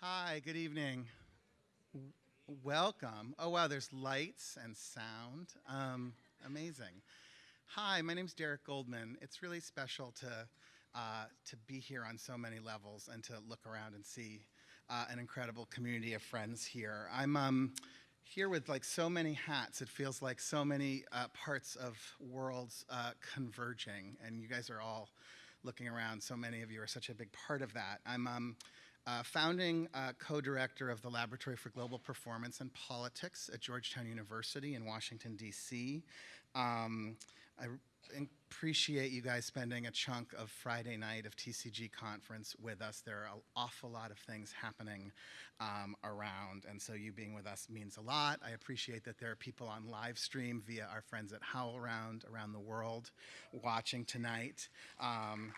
Hi, good evening. Welcome. Oh, wow, there's lights and sound. Um, amazing. Hi, my name's Derek Goldman. It's really special to, uh, to be here on so many levels and to look around and see uh, an incredible community of friends here. I'm um, here with like so many hats. It feels like so many uh, parts of worlds uh, converging, and you guys are all looking around. So many of you are such a big part of that. I'm um, uh, founding uh, co-director of the Laboratory for Global Performance and Politics at Georgetown University in Washington, D.C. Um, I appreciate you guys spending a chunk of Friday night of TCG conference with us. There are an awful lot of things happening um, around, and so you being with us means a lot. I appreciate that there are people on live stream via our friends at HowlRound around the world watching tonight. Um,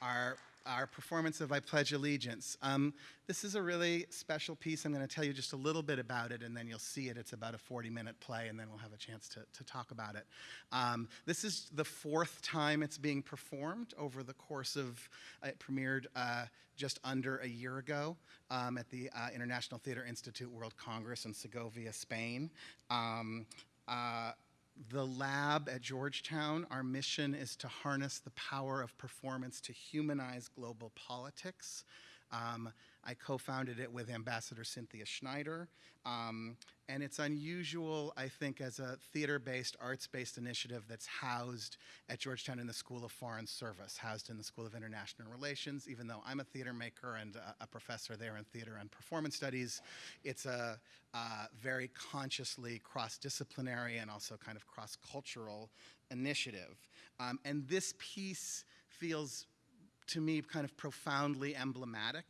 our our performance of I Pledge Allegiance. Um, this is a really special piece. I'm going to tell you just a little bit about it, and then you'll see it. It's about a 40-minute play, and then we'll have a chance to, to talk about it. Um, this is the fourth time it's being performed over the course of, uh, it premiered uh, just under a year ago um, at the uh, International Theater Institute World Congress in Segovia, Spain. Um, uh, the lab at Georgetown, our mission is to harness the power of performance to humanize global politics. Um, I co-founded it with Ambassador Cynthia Schneider, um, and it's unusual, I think, as a theater-based, arts-based initiative that's housed at Georgetown in the School of Foreign Service, housed in the School of International Relations. Even though I'm a theater maker and a, professor there in theater and performance studies, it's a very consciously cross-disciplinary and also kind of cross-cultural initiative. Um, and this piece feels to me kind of profoundly emblematic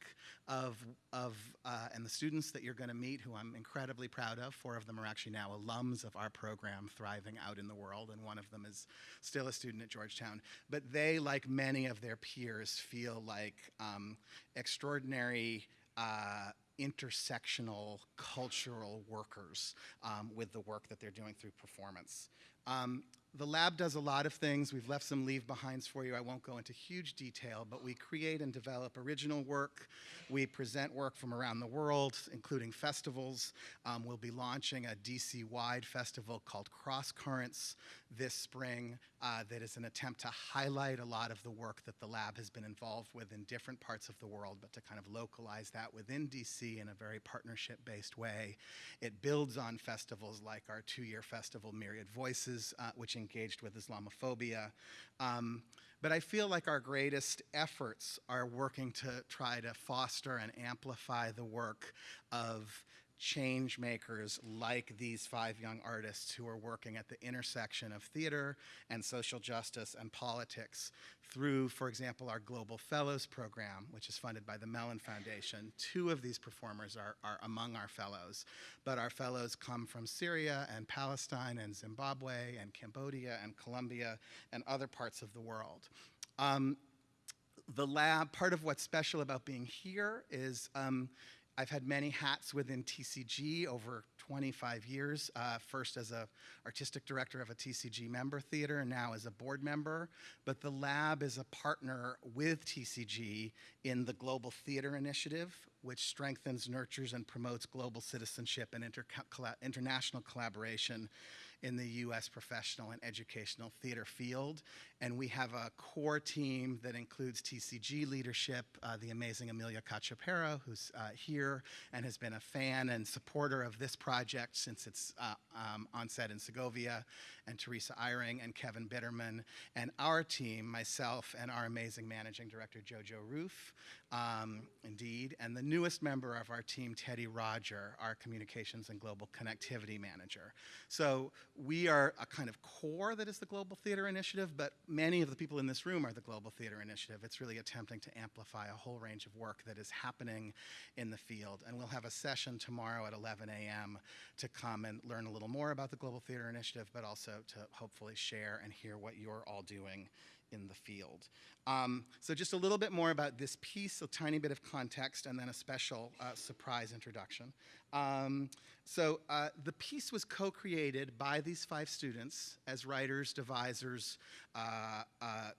of, of uh, and the students that you're going to meet who I'm incredibly proud of. Four of them are actually now alums of our program thriving out in the world and one of them is still a student at Georgetown. But they, like many of their peers, feel like um, extraordinary uh, intersectional cultural workers um, with the work that they're doing through performance. Um, the lab does a lot of things. We've left some leave behinds for you. I won't go into huge detail, but we create and develop original work. We present work from around the world, including festivals. Um, we'll be launching a DC-wide festival called Cross Currents this spring uh, that is an attempt to highlight a lot of the work that the lab has been involved with in different parts of the world, but to kind of localize that within DC in a very partnership-based way. It builds on festivals like our two-year festival, Myriad Voices, uh, which engaged with Islamophobia. Um, but I feel like our greatest efforts are working to try to foster and amplify the work of change makers like these five young artists who are working at the intersection of theater and social justice and politics through, for example, our Global Fellows program, which is funded by the Mellon Foundation. Two of these performers are, are among our fellows, but our fellows come from Syria and Palestine and Zimbabwe and Cambodia and Colombia and other parts of the world. Um, the lab, part of what's special about being here is um, I've had many hats within TCG over 25 years, uh, first as a artistic director of a TCG member theater and now as a board member. But the lab is a partner with TCG in the Global Theater Initiative, which strengthens, nurtures, and promotes global citizenship and inter international collaboration in the U.S. professional and educational theater field. And we have a core team that includes TCG leadership, uh, the amazing Emilya Cachapero, who's uh, here and has been a fan and supporter of this project since its uh, um, onset in Segovia, and Teresa Eyring and Kevin Bitterman, and our team, myself and our amazing managing director, Jojo Ruf, um, indeed, and the newest member of our team, Teddy Roger, our communications and global connectivity manager. So we are a kind of core that is the Global Theater Initiative, but many of the people in this room are the Global Theater Initiative. It's really attempting to amplify a whole range of work that is happening in the field. And we'll have a session tomorrow at 11 a.m. to come and learn a little more about the Global Theater Initiative, but also to hopefully share and hear what you're all doing in the field. Um, so just a little bit more about this piece, a tiny bit of context, and then a special uh, surprise introduction. Um, so uh, the piece was co-created by these five students as writers, devisers, uh, uh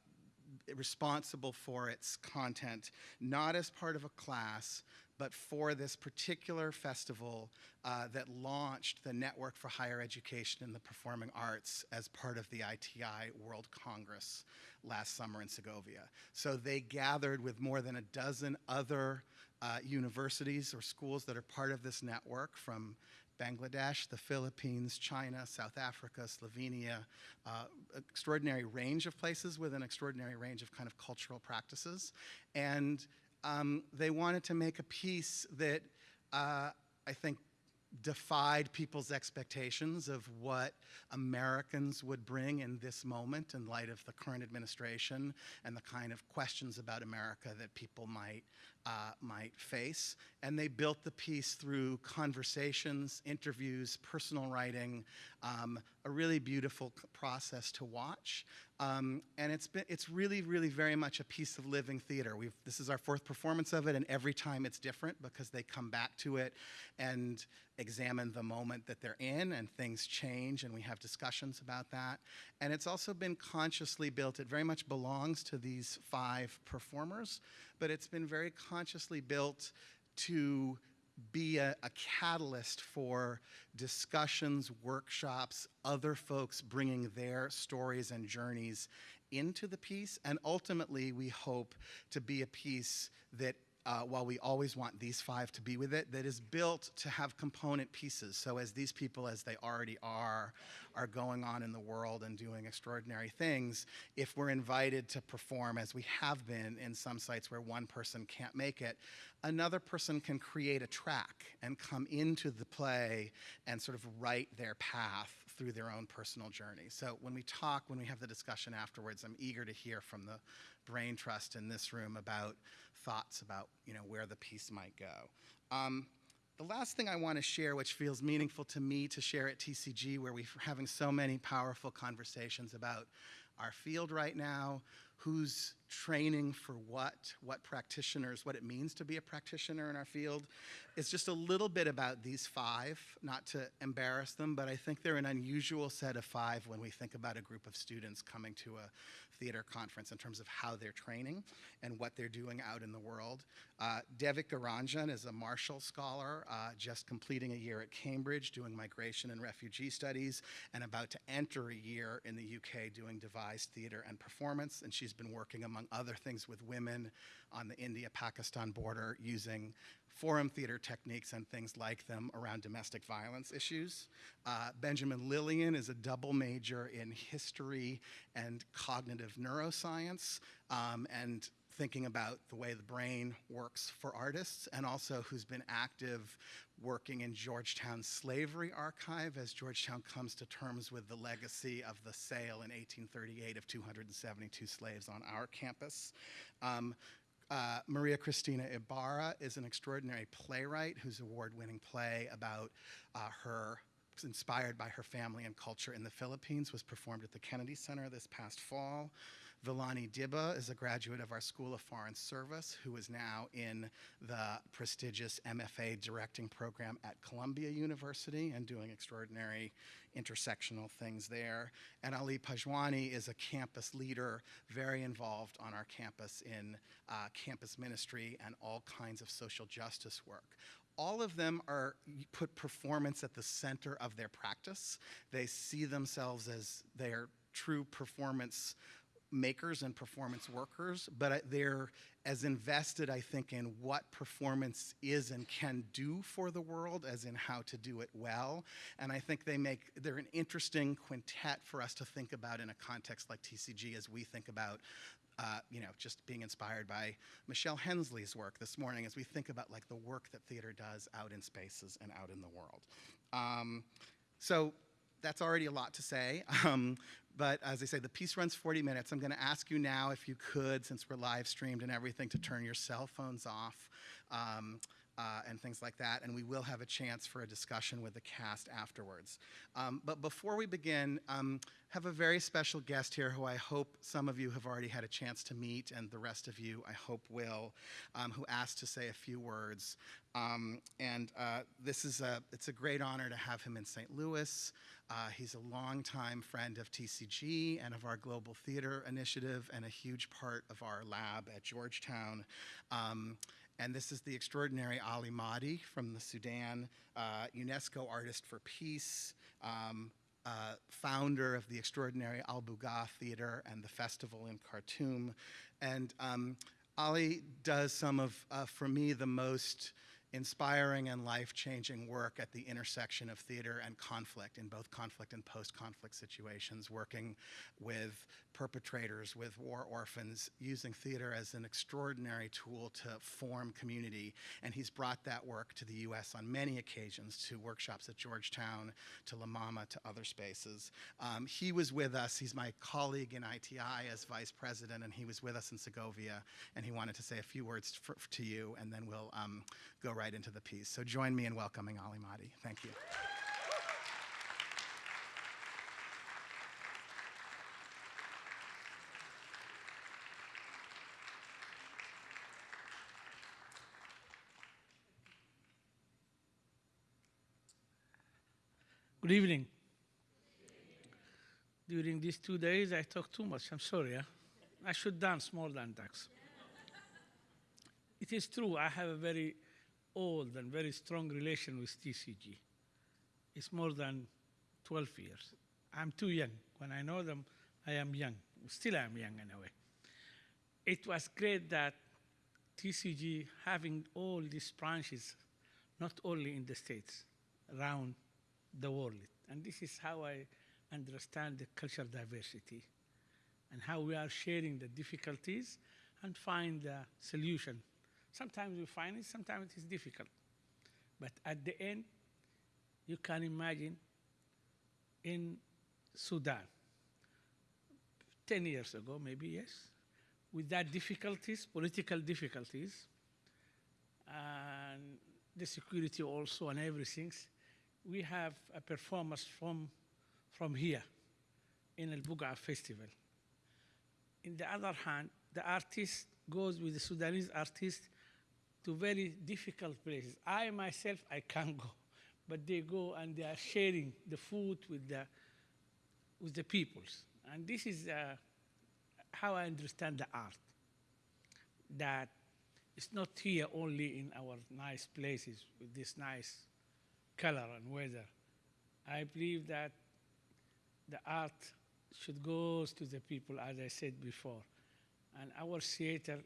responsible for its content, not as part of a class, but for this particular festival uh, that launched the Network for Higher Education in the Performing Arts as part of the ITI World Congress last summer in Segovia. So they gathered with more than a dozen other uh, universities or schools that are part of this network from Bangladesh, the Philippines, China, South Africa, Slovenia, uh, extraordinary range of places with an extraordinary range of kind of cultural practices. And um, they wanted to make a piece that uh, I think defied people's expectations of what Americans would bring in this moment in light of the current administration and the kind of questions about America that people might uh, might face. And they built the piece through conversations, interviews, personal writing, um, a really beautiful process to watch. Um, and it's been it's really really very much a piece of living theater. We've this is our fourth performance of it, and every time it's different because they come back to it and examine the moment that they're in, and things change, and we have discussions about that. And it's also been consciously built. It very much belongs to these five performers, but it's been very consciously built to be a, a, catalyst for discussions, workshops, other folks bringing their stories and journeys into the piece. And ultimately, we hope to be a piece that uh, while we always want these five to be with it, that is built to have component pieces. So as these people, as they already are, are going on in the world and doing extraordinary things, if we're invited to perform, as we have been in some sites where one person can't make it, another person can create a track and come into the play and sort of write their path through their own personal journey. So when we talk, when we have the discussion afterwards, I'm eager to hear from the Brain Trust in this room about thoughts about you know where the piece might go. Um, the last thing I want to share, which feels meaningful to me to share at TCG, where we're having so many powerful conversations about our field right now, who's training for what, what practitioners, what it means to be a practitioner in our field. It's just a little bit about these five, not to embarrass them, but I think they're an unusual set of five when we think about a group of students coming to a theater conference in terms of how they're training and what they're doing out in the world. Uh, Devika Ranjan is a Marshall Scholar, uh, just completing a year at Cambridge doing migration and refugee studies, and about to enter a year in the UK doing devised theater and performance. And she's been working, among other things, with women on the India-Pakistan border using forum theater techniques and things like them around domestic violence issues. Uh, Benjamin Lillian is a double major in history and cognitive neuroscience um, and thinking about the way the brain works for artists and also who's been active working in Georgetown's slavery archive as Georgetown comes to terms with the legacy of the sale in 1838 of 272 slaves on our campus. Um, uh, Maria Cristina Ibarra is an extraordinary playwright whose award-winning play about uh, her inspired by her family and culture in the Philippines was performed at the Kennedy Center this past fall. Vilani Dibba is a graduate of our School of Foreign Service who is now in the prestigious MFA directing program at Columbia University and doing extraordinary intersectional things there. And Ali Panjwani is a campus leader, very involved on our campus in uh, campus ministry and all kinds of social justice work all of them are put performance at the center of their practice. They see themselves as their true performance makers and performance workers, but they're as invested, I think, in what performance is and can do for the world as in how to do it well. And I think they make, they're an interesting quintet for us to think about in a context like TCG as we think about uh, you know, just being inspired by Michelle Hensley's work this morning as we think about like the work that theater does out in spaces and out in the world. Um, so that's already a lot to say. Um, but as I say, the piece runs 40 minutes. I'm going to ask you now, if you could, since we're live streamed and everything, to turn your cell phones off. Um, uh, and things like that. And we will have a chance for a discussion with the cast afterwards. Um, but before we begin, um, have a very special guest here who I hope some of you have already had a chance to meet, and the rest of you I hope will, um, who asked to say a few words. Um, and uh, this is a, it's a great honor to have him in St. Louis. Uh, he's a longtime friend of TCG and of our Global Theater Initiative and a huge part of our lab at Georgetown. Um, and this is the extraordinary Ali Mahdi from the Sudan, uh, UNESCO Artist for Peace, um, uh, founder of the extraordinary Al Bugaa Theater and the festival in Khartoum. And um, Ali does some of, uh, for me, the most inspiring and life-changing work at the intersection of theater and conflict in both conflict and post-conflict situations, working with perpetrators, with war orphans, using theater as an extraordinary tool to form community. And he's brought that work to the U.S. on many occasions, to workshops at Georgetown, to La Mama, to other spaces. Um, he was with us, he's my colleague in ITI as vice president, and he was with us in Segovia, and he wanted to say a few words for, to you, and then we'll um, go right into the piece. So join me in welcoming Ali Mahdi. Thank you. Good evening. During these two days, I talk too much. I'm sorry. Huh? I should dance more than dance. it is true, I have a very old and very strong relation with TCG. It's more than 12 years. I'm too young. When I know them, I am young. Still, I am young in a way. It was great that TCG having all these branches, not only in the States, around the world. And this is how I understand the cultural diversity and how we are sharing the difficulties and find the solution. Sometimes we find it, sometimes it is difficult. But at the end, you can imagine in Sudan, 10 years ago, maybe, yes, with that difficulties, political difficulties, and the security also and everything, we have a performance from, from here in El Buga Festival. In the other hand, the artist goes with the Sudanese artist to very difficult places. I myself, I can't go, but they go and they are sharing the food with the, with the peoples. And this is uh, how I understand the art, that it's not here only in our nice places with this nice color and weather. I believe that the art should go to the people, as I said before. And our theater,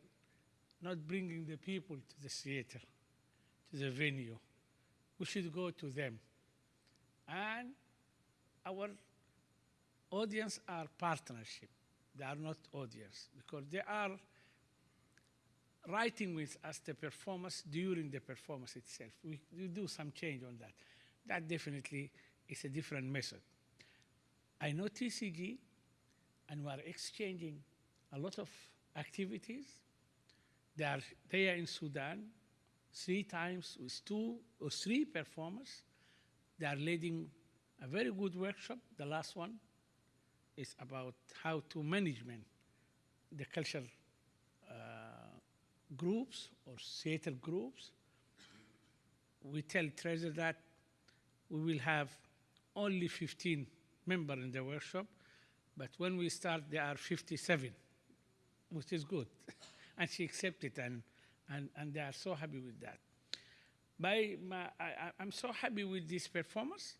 not bringing the people to the theater, to the venue. We should go to them. And our audience are partnership. They are not audience because they are writing with us the performance during the performance itself. We, we do some change on that. That definitely is a different method. I know TCG, and we are exchanging a lot of activities. They are there in Sudan three times with two or three performers. They are leading a very good workshop. The last one is about how to management the cultural uh, groups or theater groups. We tell Treasure that we will have only 15 members in the workshop, but when we start, there are 57, which is good. and she accepted, and, and, and they are so happy with that. By my, I, I'm so happy with this performance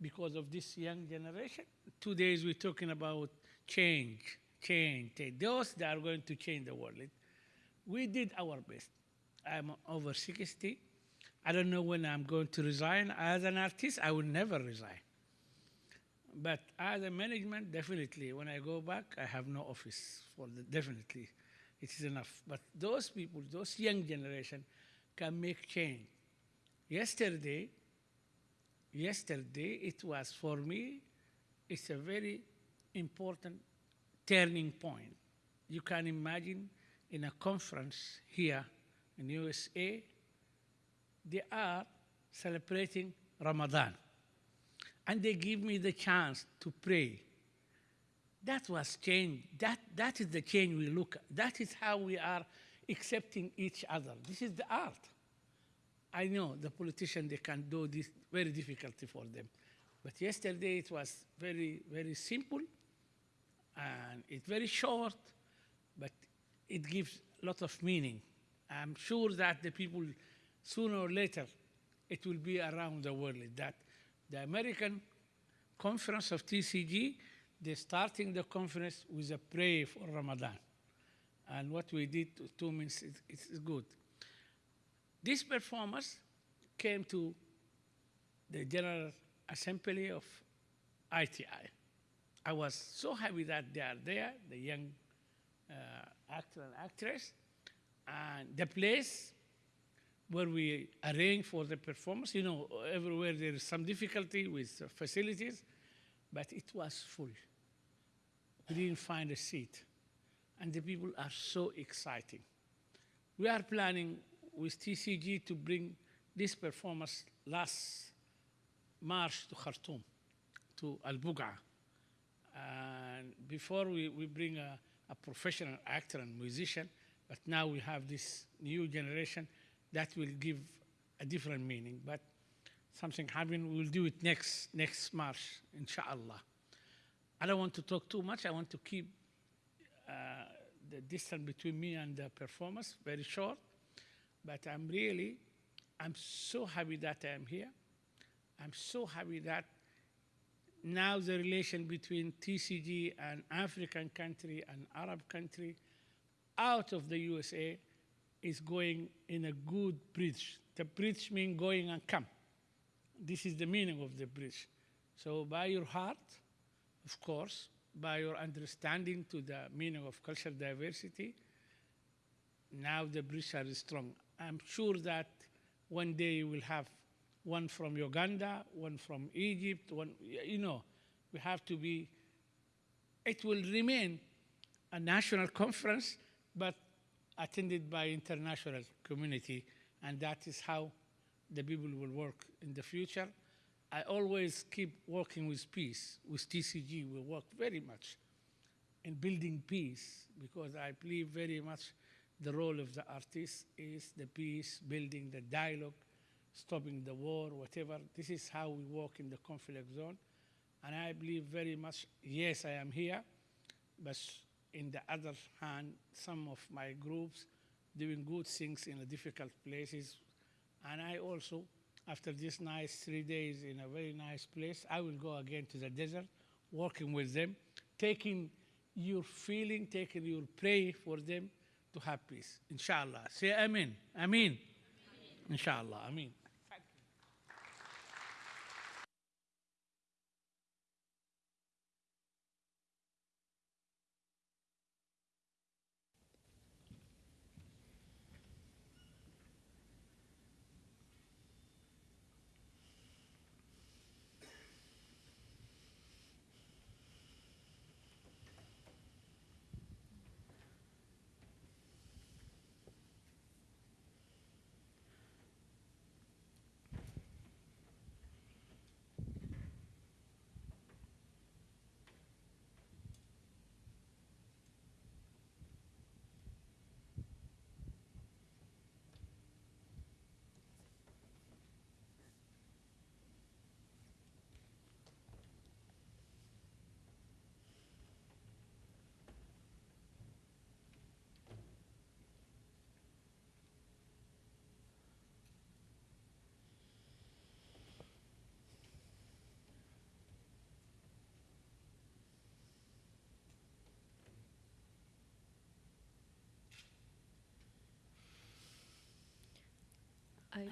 because of this young generation. Two days we're talking about change, change, change. Those that are going to change the world. We did our best. I'm over 60. I don't know when I'm going to resign. As an artist, I will never resign. But as a management, definitely, when I go back, I have no office for the, definitely. It is enough. But those people, those young generation, can make change. Yesterday, yesterday, it was for me, it's a very important turning point. You can imagine in a conference here in USA, they are celebrating Ramadan. And they give me the chance to pray. That was change. That, that is the change we look at. That is how we are accepting each other. This is the art. I know the politicians, they can do this very difficulty for them. But yesterday it was very, very simple and it's very short, it gives a lot of meaning. I'm sure that the people, sooner or later, it will be around the world that the American conference of TCG, they're starting the conference with a prayer for Ramadan. And what we did to two minutes is, good. This performance came to the General Assembly of ITI. I was so happy that they are there, the young actor and actress, and the place where we arrange for the performance. You know, everywhere there is some difficulty with facilities, but it was full. We didn't find a seat, and the people are so exciting. We are planning with TCG to bring this performance last March to Khartoum, to Al Buqa. And before we, we bring a, a professional actor and musician, but now we have this new generation that will give a different meaning. But something happened, we'll do it next, next March, inshallah. I don't want to talk too much. I want to keep uh, the distance between me and the performance very short. But I'm really, I'm so happy that I am here. I'm so happy that now the relation between TCG and African country and Arab country out of the USA is going in a good bridge. The bridge means going and come. This is the meaning of the bridge. So by your heart, of course, by your understanding to the meaning of cultural diversity, now the bridge are strong. I'm sure that one day you will have one from Uganda, one from Egypt, one, you know, we have to be, it will remain a national conference, but attended by international community, and that is how the people will work in the future. I always keep working with peace, with TCG, we work very much in building peace, because I believe very much the role of the artist is the peace, building the dialogue, stopping the war, whatever. This is how we work in the conflict zone. And I believe very much, yes, I am here, but in the other hand, some of my groups doing good things in difficult places. And I also, after this nice three days in a very nice place, I will go again to the desert, working with them, taking your feeling, taking your prayer for them to have peace. Inshallah. Say Amen. Amen. Inshallah. Amen.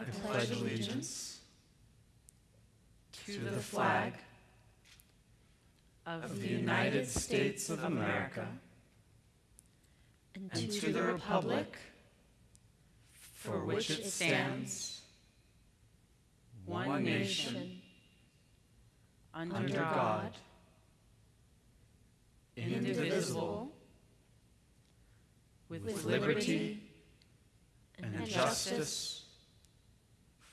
I pledge allegiance to the flag of the United States of America and to the republic for which it stands, one nation, under God, indivisible, with liberty and justice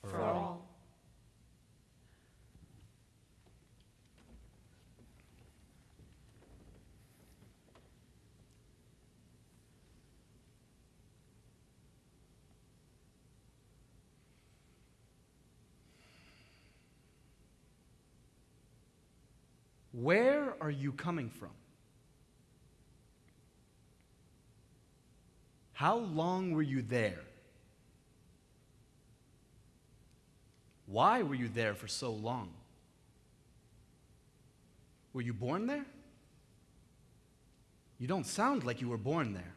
for all. Where are you coming from? How long were you there? Why were you there for so long? Were you born there? You don't sound like you were born there.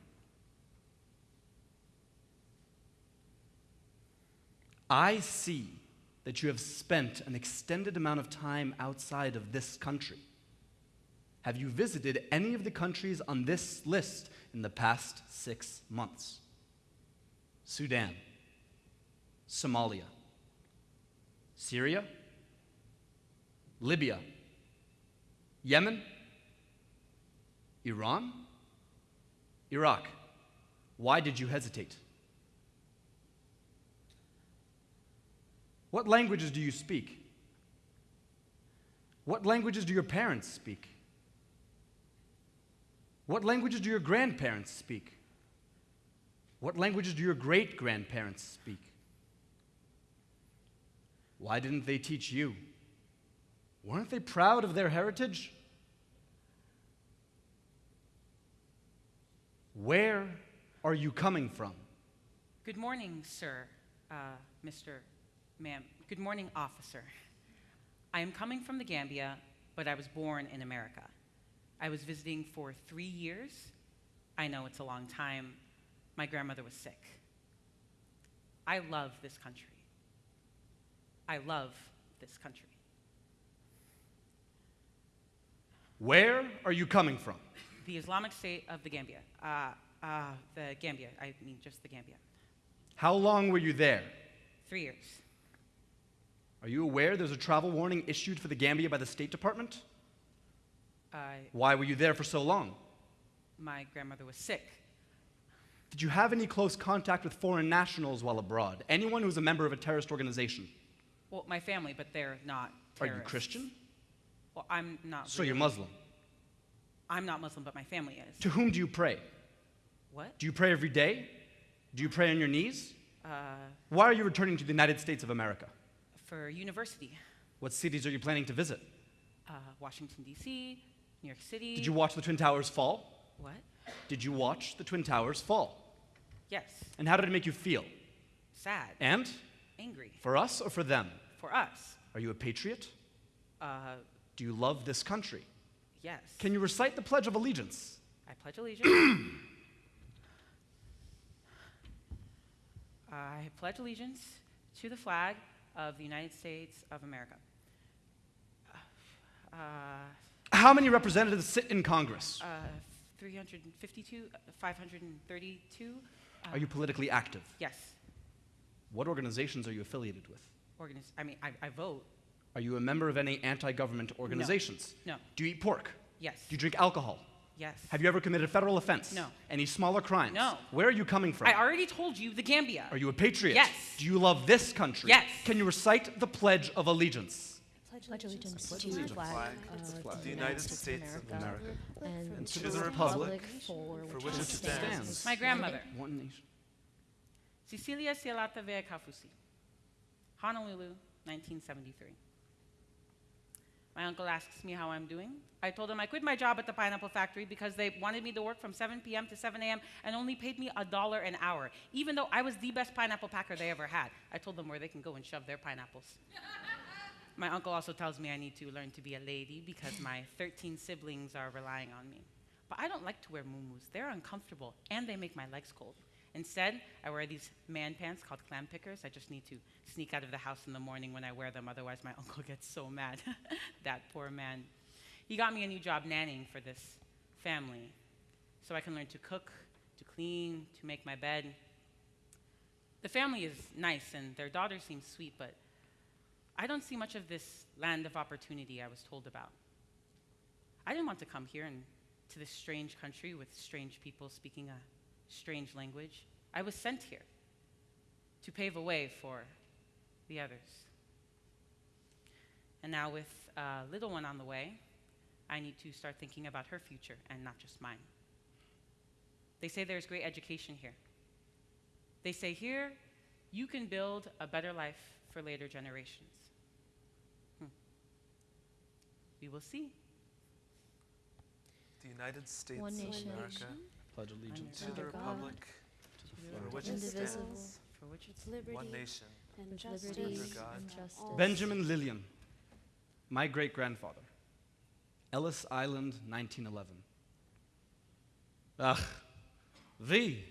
I see that you have spent an extended amount of time outside of this country. Have you visited any of the countries on this list in the past six months? Sudan, Somalia, Syria, Libya, Yemen, Iran, Iraq. Why did you hesitate? What languages do you speak? What languages do your parents speak? What languages do your grandparents speak? What languages do your great grandparents speak? Why didn't they teach you? Weren't they proud of their heritage? Where are you coming from? Good morning, sir, uh, Mr. Ma'am. Good morning, officer. I am coming from the Gambia, but I was born in America. I was visiting for three years. I know it's a long time. My grandmother was sick. I love this country. I love this country. Where are you coming from? The Islamic State of the Gambia. Uh, uh, the Gambia, I mean just the Gambia. How long were you there? Three years. Are you aware there's a travel warning issued for the Gambia by the State Department? I, Why were you there for so long? my grandmother was sick. Did you have any close contact with foreign nationals while abroad? Anyone who's a member of a terrorist organization? Well, my family, but they're not Are you. Christian? Well, I'm not. So you're. Muslim. I'm not Muslim, but my family is. To whom do you pray? What? Do you pray every day? Do you pray on your knees? Uh, Why are you returning to the United States of America? for university. What cities are you planning to visit? Uh, Washington, D.C., New York City. Did you watch the Twin Towers fall? What? Did you watch the Twin Towers fall? Yes. And how did it make you feel? Sad. And? Angry. For us or for them? For us. Are you a patriot? Uh, Do you love this country? yes. Can you recite the Pledge of Allegiance? I pledge allegiance. I pledge allegiance to the flag of the United States of America. Uh, How many representatives sit in Congress? uh, 352, uh, 532. Uh, Are you politically active? Yes. What organizations are you affiliated with? Organiz- I mean, I, I vote. Are you a member of any anti government organizations? No. Do you eat pork? Yes. Do you drink alcohol? Yes. Have you ever committed a federal offense? No. Any smaller crimes? No. Where are you coming from? I already told you the Gambia. Are you a patriot? Yes. Do you love this country? Yes. Can you recite the Pledge of Allegiance? Pledge allegiance to the flag of the United States of America and to the republic for which it stands. My grandmother, One nation. Cecilia Cialata Vea Kafusi, Honolulu, 1973. My uncle asks me how I'm doing. I told him I quit my job at the pineapple factory because they wanted me to work from 7 p.m. to 7 a.m. and only paid me a dollar an hour, even though I was the best pineapple packer they ever had. I told them where they can go and shove their pineapples. my uncle also tells me I need to learn to be a lady because my 13 siblings are relying on me. But I don't like to wear muumuus. They're uncomfortable and they make my legs cold. Instead, I wear these man pants called clam pickers. I just need to sneak out of the house in the morning when I wear them, otherwise, my uncle gets so mad. that poor man. He got me a new job nannying for this family so I can learn to cook, to clean, to make my bed. The family is nice and their daughter seems sweet, but I don't see much of this land of opportunity I was told about. I didn't want to come here and to this strange country with strange people speaking a strange language. I was sent here to pave a way for the others. And now, with a little one on the way, I need to start thinking about her future and not just mine. They say there's great education here. They say here you can build a better life for later generations. Hmm. We will see. the United States one of nation, America, Pledge allegiance to Under the God, republic for which it stands, For which it's liberty, one nation, and Under liberty God, and justice. Benjamin Lillian, my great grandfather. Ellis Island, 1911. Ach, we,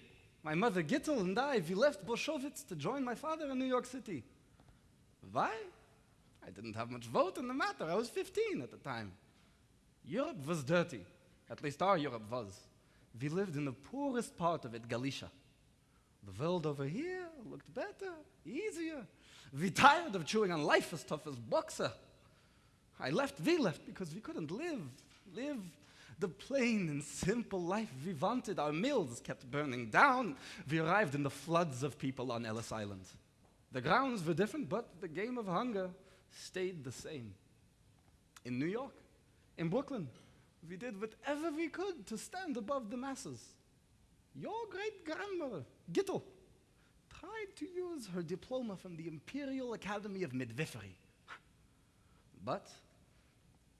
my mother Gittel and I, we left Bolshevitz to join my father in New York City. Why? I didn't have much vote in the matter. I was 15 at the time. Europe was dirty. At least our Europe was. We lived in the poorest part of it, Galicia. The world over here looked better, easier. We tired of chewing on life as tough as boxer. I left, we left because we couldn't live, live the plain and simple life we wanted. Our mills kept burning down. We arrived in the floods of people on Ellis Island. The grounds were different, but the game of hunger stayed the same. In New York, in Brooklyn, we did whatever we could to stand above the masses. Your great grandmother, Gittel, tried to use her diploma from the Imperial Academy of Midwifery. But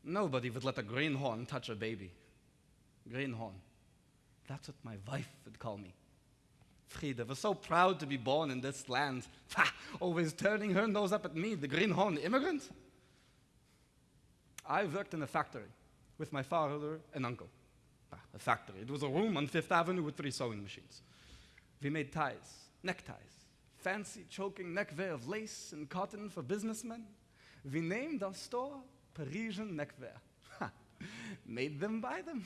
nobody would let a greenhorn touch a baby. Greenhorn. That's what my wife would call me. Frieda was so proud to be born in this land. Always turning her nose up at me, the greenhorn immigrant. I worked in a factory with my father and uncle. Ah, a factory. It was a room on Fifth Avenue with three sewing machines. We made ties, neckties, fancy choking neckwear of lace and cotton for businessmen. We named our store Parisian Neckwear. Made them buy them.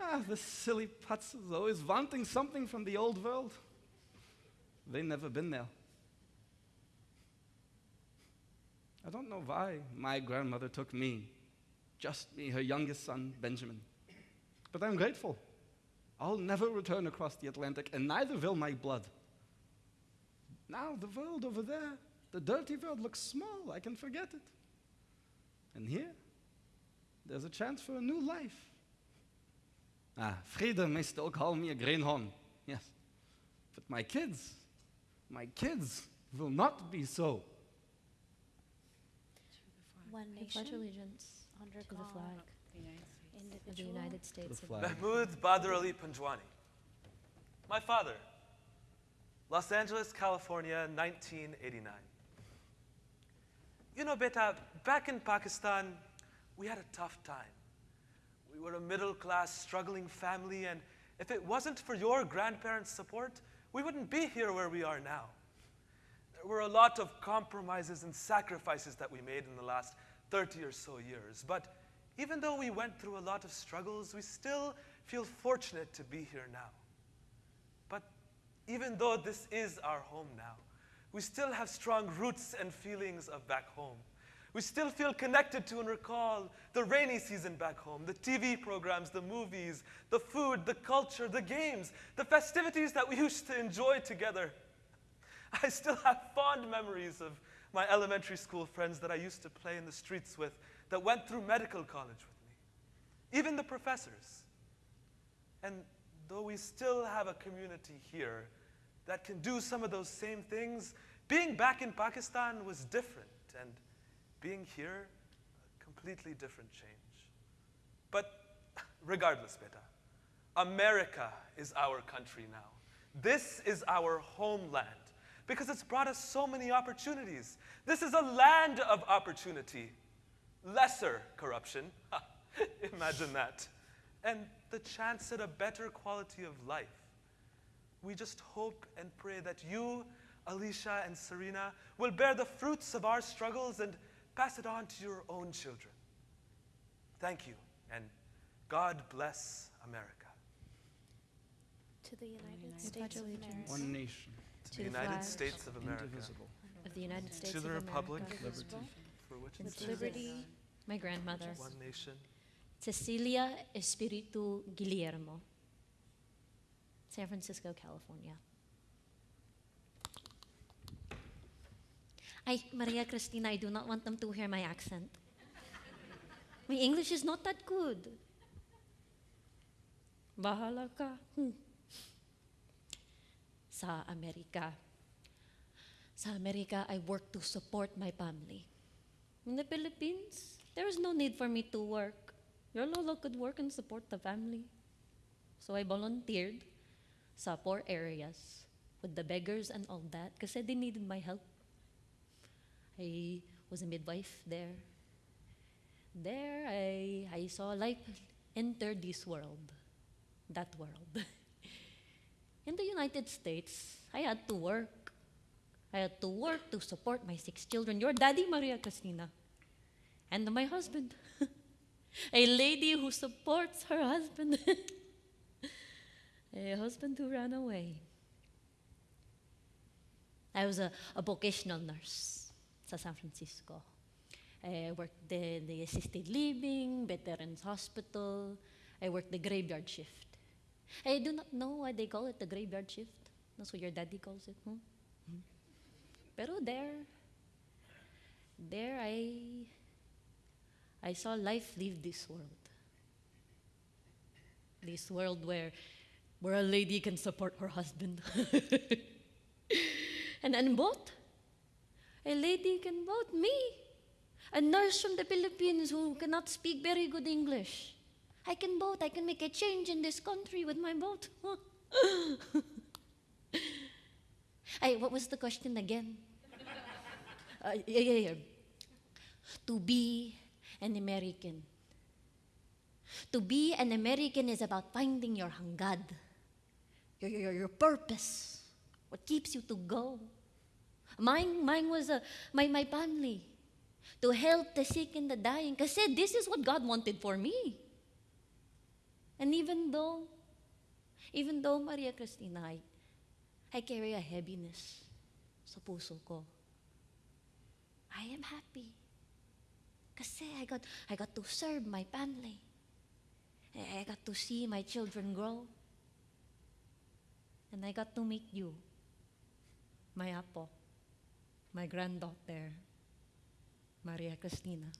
Ah, the silly putzes always wanting something from the old world. They never been there. I don't know why my grandmother took me, just me, her youngest son, Benjamin. But I'm grateful. I'll never return across the Atlantic, and neither will my blood. Now, the world over there, the dirty world, looks small. I can forget it. And here, there's a chance for a new life. Ah, Frieda may still call me a greenhorn, yes. But my kids, my kids will not be so. One I pledge allegiance under to the flag of the United States of. America. Mahmoud Badr Ali Panjwani. My father, Los Angeles, California, 1989. You know, beta, back in Pakistan, we had a tough time. We were a middle class, struggling family, and if it wasn't for your grandparents' support, we wouldn't be here where we are now. There were a lot of compromises and sacrifices that we made in the last 30 or so years. But even though we went through a lot of struggles, we still feel fortunate to be here now. But even though this is our home now, we still have strong roots and feelings of back home. We still feel connected to and recall the rainy season back home, the TV programs, the movies, the food, the culture, the games, the festivities that we used to enjoy together. I still have fond memories of my elementary school friends that I used to play in the streets with that went through medical college with me, even the professors. And though we still have a community here that can do some of those same things, being back in Pakistan was different, and being here, a completely different change. But regardless, beta, America is our country now. This is our homeland because it's brought us so many opportunities. This is a land of opportunity, lesser corruption. Imagine that. And the chance at a better quality of life. We just hope and pray that you, Alicia, and Serena will bear the fruits of our struggles and pass it on to your own children. Thank you, and God bless America. to the United pledge States of. America, One nation, To To the the United flag. States of America, indivisible. of the United States to of the republic, America, liberty, for which and it stands, liberty, my grandmother, one nation, Cecilia Espiritu Guillermo, San Francisco, California. I, Maria Cristina, I do not want them to hear my accent. My English is not that good. Bahala ka. Hmm. Sa Amerika. Sa Amerika, I work to support my family. In the Philippines, there is no need for me to work. your lolo could work and support the family. So I volunteered sa poor areas with the beggars and all that kasi they needed my help. I was a midwife there. There, I, I saw life enter this world, that world. In the United States, I had to work. I had to work to support my six children. Your daddy, Maria Cristina, and my husband. a lady who supports her husband. a husband who ran away. I was a, a vocational nurse in San Francisco. I worked the assisted living, veterans hospital. I worked the graveyard shift. I do not know why they call it the graveyard shift. That's what your daddy calls it. Hmm? Pero there, there I, I saw life leave this world. This world where, where a lady can support her husband. and and both, a lady can vote me, a nurse from the Philippines who cannot speak very good English. I can vote. I can make a change in this country with my vote. What was the question again? Uh, yeah, yeah, yeah. To be an American. To be an American is about finding your hangad, your, your, your purpose, what keeps you to go. Mine, mine was uh, my, my family, to help the sick and the dying. Kasi this is what God wanted for me. And even though, even though, Maria Cristina, I, I carry a heaviness sa puso ko, I am happy. Kasi I got, I got to serve my family. I got to see my children grow. And I got to meet you, my apo, my granddaughter, Maria Cristina.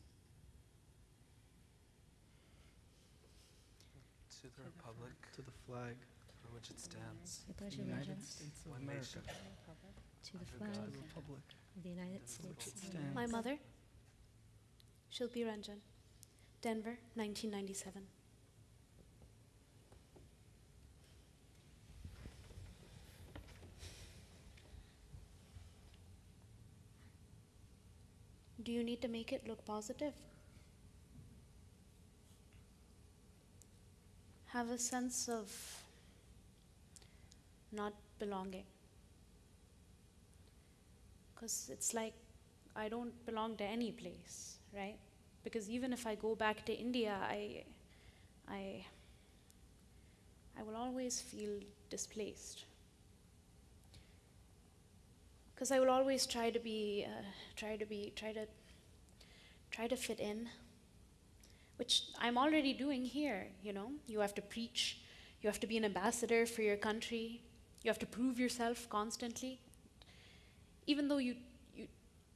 To the republic To the flag for which it stands, I pledge of the United States of one America, to the under flag to the republic, of the United for which States. it of stands. My America. mother, Shilpi Ranjan, Denver, 1997. Do you need to make it look positive? Have a sense of not belonging. Because it's like I don't belong to any place, right? Because even if I go back to India, I, I, I will always feel displaced. Because I will always try to be, uh, try to be, try to, try to fit in, which I'm already doing here. You know, you have to preach, you have to be an ambassador for your country, you have to prove yourself constantly. Even though you you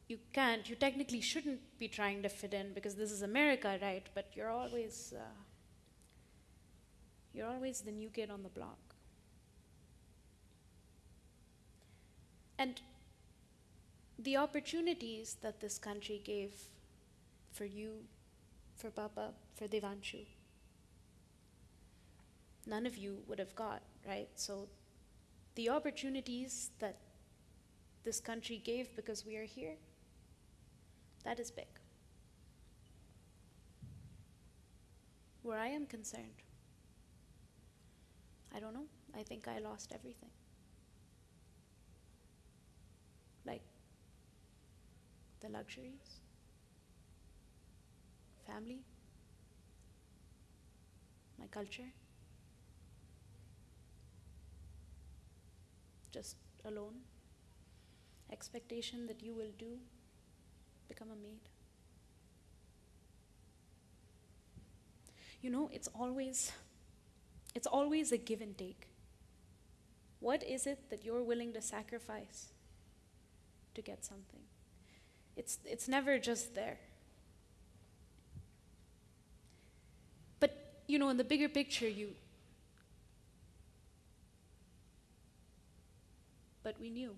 you can't, you technically shouldn't be trying to fit in because this is America, right? But you're always, uh, you're always the new kid on the block. And the opportunities that this country gave for you, for Papa, for Devanshu, none of you would have got, right? So the opportunities that this country gave because we are here, that is big. Where I am concerned, I don't know. I think I lost everything. Like the luxuries, family, my culture. Just alone. Expectation that you will do become a maid. You know, it's always it's always a give and take. What is it that you're willing to sacrifice to get something? It's it's never just there. But you know, in the bigger picture you but we knew.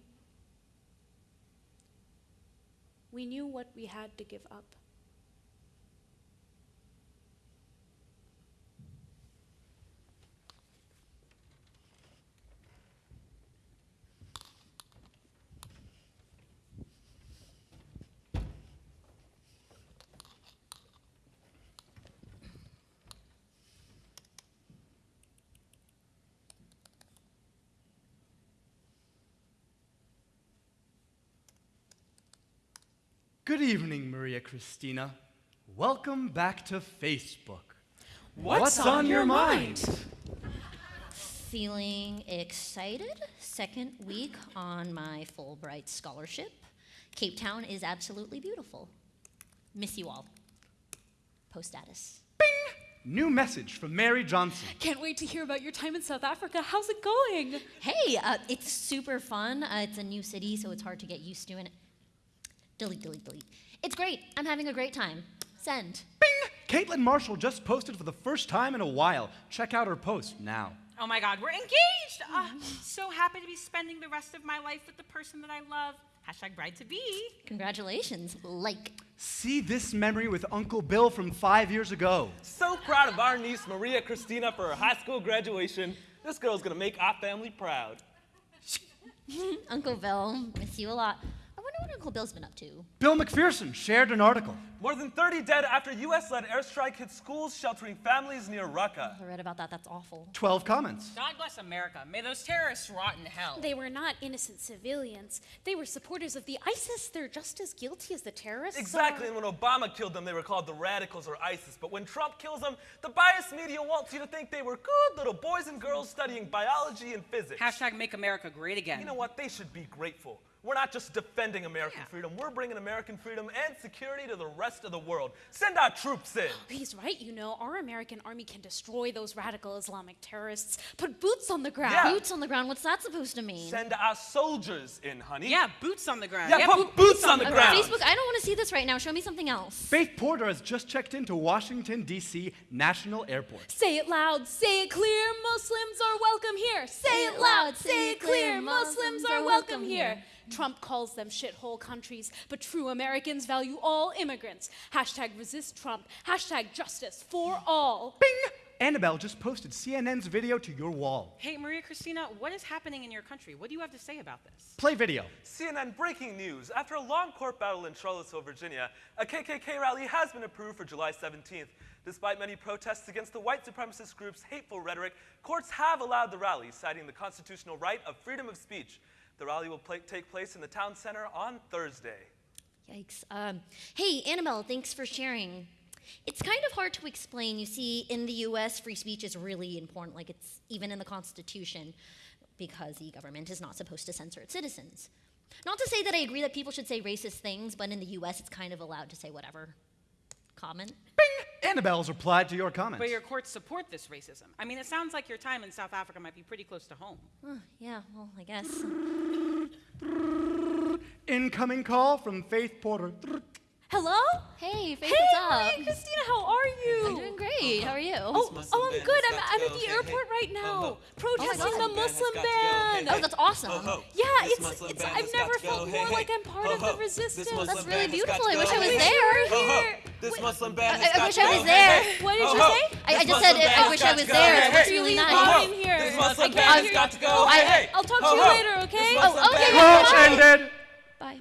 We knew what we had to give up. Good evening, Maria Christina. Welcome back to Facebook. What's on your mind? Feeling excited? Second week on my Fulbright scholarship. Cape Town is absolutely beautiful. Miss you all. Post status. Bing! New message from Mary Johnson. Can't wait to hear about your time in South Africa. How's it going? Hey, uh, it's super fun. Uh, it's a new city, so it's hard to get used to. And delete, delete, delete. It's great. I'm having a great time. Send. Bing! Caitlin Marshall just posted for the first time in a while. Check out her post now. Oh my God, we're engaged! Ah, so happy to be spending the rest of my life with the person that I love. Hashtag bride to be. Congratulations. Like. See this memory with Uncle Bill from five years ago. So proud of our niece Maria Christina for her high school graduation. This girl's gonna make our family proud. Uncle Bill, miss you a lot. I wonder what Uncle Bill's been up to. Bill McPherson shared an article. More than 30 dead after US-led airstrike hit schools sheltering families near Raqqa. I read about that. That's awful. 12 comments. God bless America. May those terrorists rot in hell. They were not innocent civilians. They were supporters of the ISIS. They're just as guilty as the terrorists. Exactly, are. and when Obama killed them, they were called the radicals or ISIS. But when Trump kills them, the biased media wants you to think they were good little boys and girls studying biology and physics. Hashtag make America great again. You know what? They should be grateful. We're not just defending American freedom, we're bringing American freedom and security to the rest of the world. Send our troops in. He's right, you know. Our American army can destroy those radical Islamic terrorists. Put boots on the ground. Yeah. Boots on the ground. What's that supposed to mean? Send our soldiers in, honey. yeah, boots on the ground. Yeah, put boots on the Uh, ground. Facebook, I don't want to see this right now. Show me something else. Faith Porter has just checked into Washington, D.C. National Airport. Say it loud, say it clear. Muslims are welcome here. Say it loud, say it clear. Muslims are welcome here. Trump calls them shithole countries, but true Americans value all immigrants. Hashtag resist Trump. Hashtag justice for all. Bing! Annabelle just posted CNN's video to your wall. Hey, Maria Christina, what is happening in your country? What do you have to say about this? Play video. CNN breaking news. After a long court battle in Charlottesville, Virginia, a KKK rally has been approved for July 17th. Despite many protests against the white supremacist group's hateful rhetoric, courts have allowed the rally, citing the constitutional right of freedom of speech. The rally will pla take place in the town center on Thursday. Yikes. Um, hey, Annabelle, thanks for sharing. It's kind of hard to explain. You see, in the US, free speech is really important, like it's even in the Constitution, because the government is not supposed to censor its citizens. Not to say that I agree that people should say racist things, but in the US, it's kind of allowed to say whatever. Comment? Bing! Annabelle's replied to your comments. But your courts support this racism. I mean, it sounds like your time in South Africa might be pretty close to home. Huh, yeah, well, I guess. Incoming call from Faith Porter. Hello? Hey, Faith, Hey, what's up? Maria Christina, how are you? I'm doing great. How are you? Oh, oh, oh I'm good. I'm, I'm at the airport right now, protesting oh, the Muslim ban. Oh, that's awesome. Yeah, it's, it's I've never felt more like I'm part of the resistance. That's really beautiful. I wish I was there. here. This Muslim band I, I wish I was there. What did you Ho, ho. say? I, I just said I wish I was there. Hey, That's really Please nice. come in here. This I Muslim oh, can't band has got to go. Oh, I- hey. I'll talk to you later, okay? This Oh, Muslim okay, band Call got to go. ended. Bye.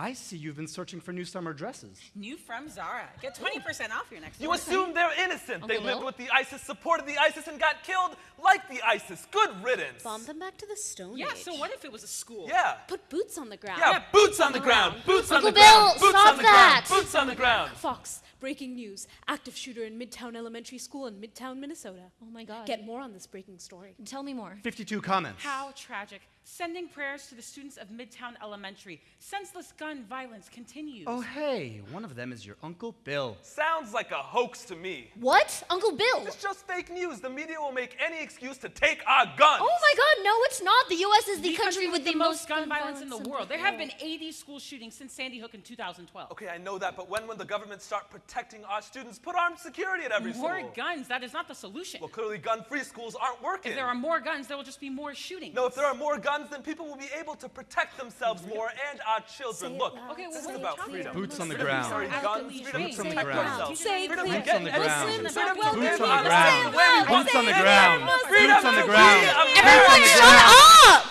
I see you've been searching for new summer dresses. New from Zara. Get 20% off your next You order. assume they're innocent. They Uncle lived Bill? with the ISIS, supported the ISIS, and got killed like the ISIS. Good riddance. Bomb them back to the Stone Yeah, Age. so what if it was a school? Yeah. Put boots on the ground. Yeah, boots on the ground. Boots on Uncle the ground. Bill, Boots stop on the that. ground. Boots on the ground. Fox, breaking news. Active shooter in Midtown Elementary School in Midtown, Minnesota. Oh my God. Get more on this breaking story. Tell me more. 52 comments. How tragic. Sending prayers to the students of Midtown Elementary. Senseless gun violence continues. Oh, hey, one of them is your Uncle Bill. Sounds like a hoax to me. What? Uncle Bill? It's just fake news. The media will make any excuse to take our guns. Oh my God, no, it's not. The U.S. is the, country with the, most gun violence in the world. There have been 80 school shootings since Sandy Hook in 2012. Okay, I know that, but when will the government start protecting our students? Put armed security at every More school. More guns, that is not the solution. Well, clearly gun-free schools aren't working. If there are more guns, there will just be more shootings. no, if there are more guns, then people will be able to protect themselves more and our children. Look. Okay, well, this what is are you about freedom. Boots on the ground. guns, freedom. Boots on the ground. ourselves. Say freedom to get on the ground. Boots freedom on to the live ground. honestly where we want Boots on the ground. Boots on the ground. be Boots on the ground. Up!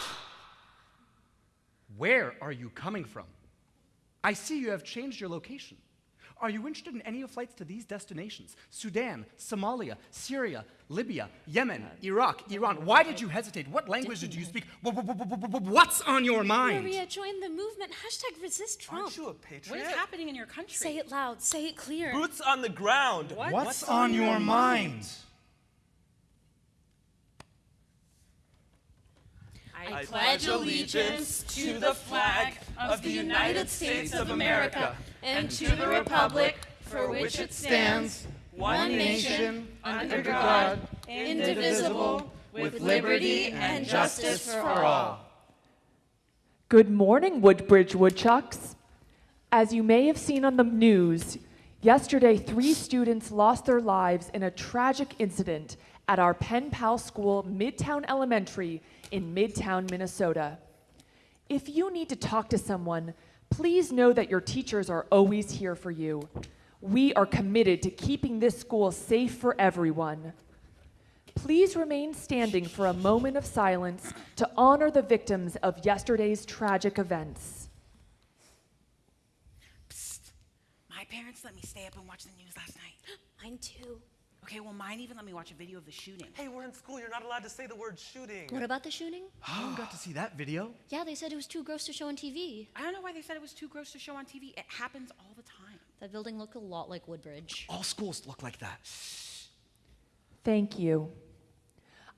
Where are you coming from? I see you have changed your location. Are you interested in any of flights to these destinations? Sudan, Somalia, Syria, Libya, Yemen, uh, Iraq, Iran. Why did you hesitate? What language did you speak? Wh- wh- wh- wh- wh- What's on your mind? Maria, join the movement. Hashtag resist Trump. Aren't you a patriot? is happening in your country? Say it loud. Say it clear. Boots on the ground. What? What's on your mind? I, pledge allegiance to the flag of the United States of America and to the republic for which it stands, one nation, under God, indivisible, with liberty and justice for all. Good morning, Woodbridge Woodchucks. As you may have seen on the news, yesterday three students lost their lives in a tragic incident at our Pen Pal School, Midtown Elementary in Midtown, Minnesota. If you need to talk to someone, please know that your teachers are always here for you. We are committed to keeping this school safe for everyone. Please remain standing for a moment of silence to honor the victims of yesterday's tragic events. Psst. My parents let me stay up and watch the news last night. Mine too. Okay, well, mine even let me watch a video of the shooting. Hey, we're in school. You're not allowed to say the word shooting. What about the shooting? No one got to see that video. Yeah, they said it was too gross to show on TV. I don't know why they said it was too gross to show on TV. It happens all the time. That building looked a lot like Woodbridge. All schools look like that. Thank you.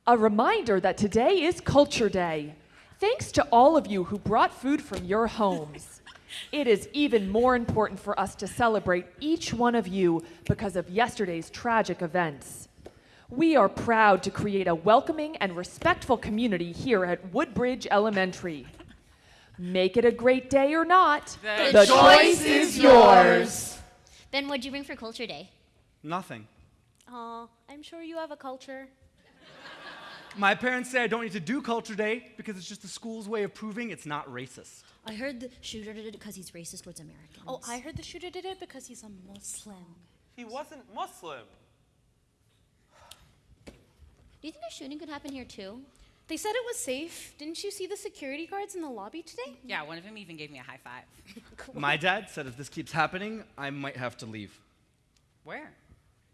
A reminder that today is Culture Day. Thanks to all of you who brought food from your homes. It is even more important for us to celebrate each one of you because of yesterday's tragic events. We are proud to create a welcoming and respectful community here at Woodbridge Elementary. Make it a great day or not, The the choice is yours. Ben, what'd you bring for Culture Day? Nothing. Aw, I'm sure you have a culture. My parents say I don't need to do Culture Day because it's just the school's way of proving it's not racist. I heard the shooter did it because he's racist towards Americans. Oh, I heard the shooter did it because he's a Muslim. He wasn't Muslim. Do you think a shooting could happen here too? They said it was safe. Didn't you see the security guards in the lobby today? Yeah, one of them even gave me a high five. My dad said if this keeps happening, I might have to leave. Where?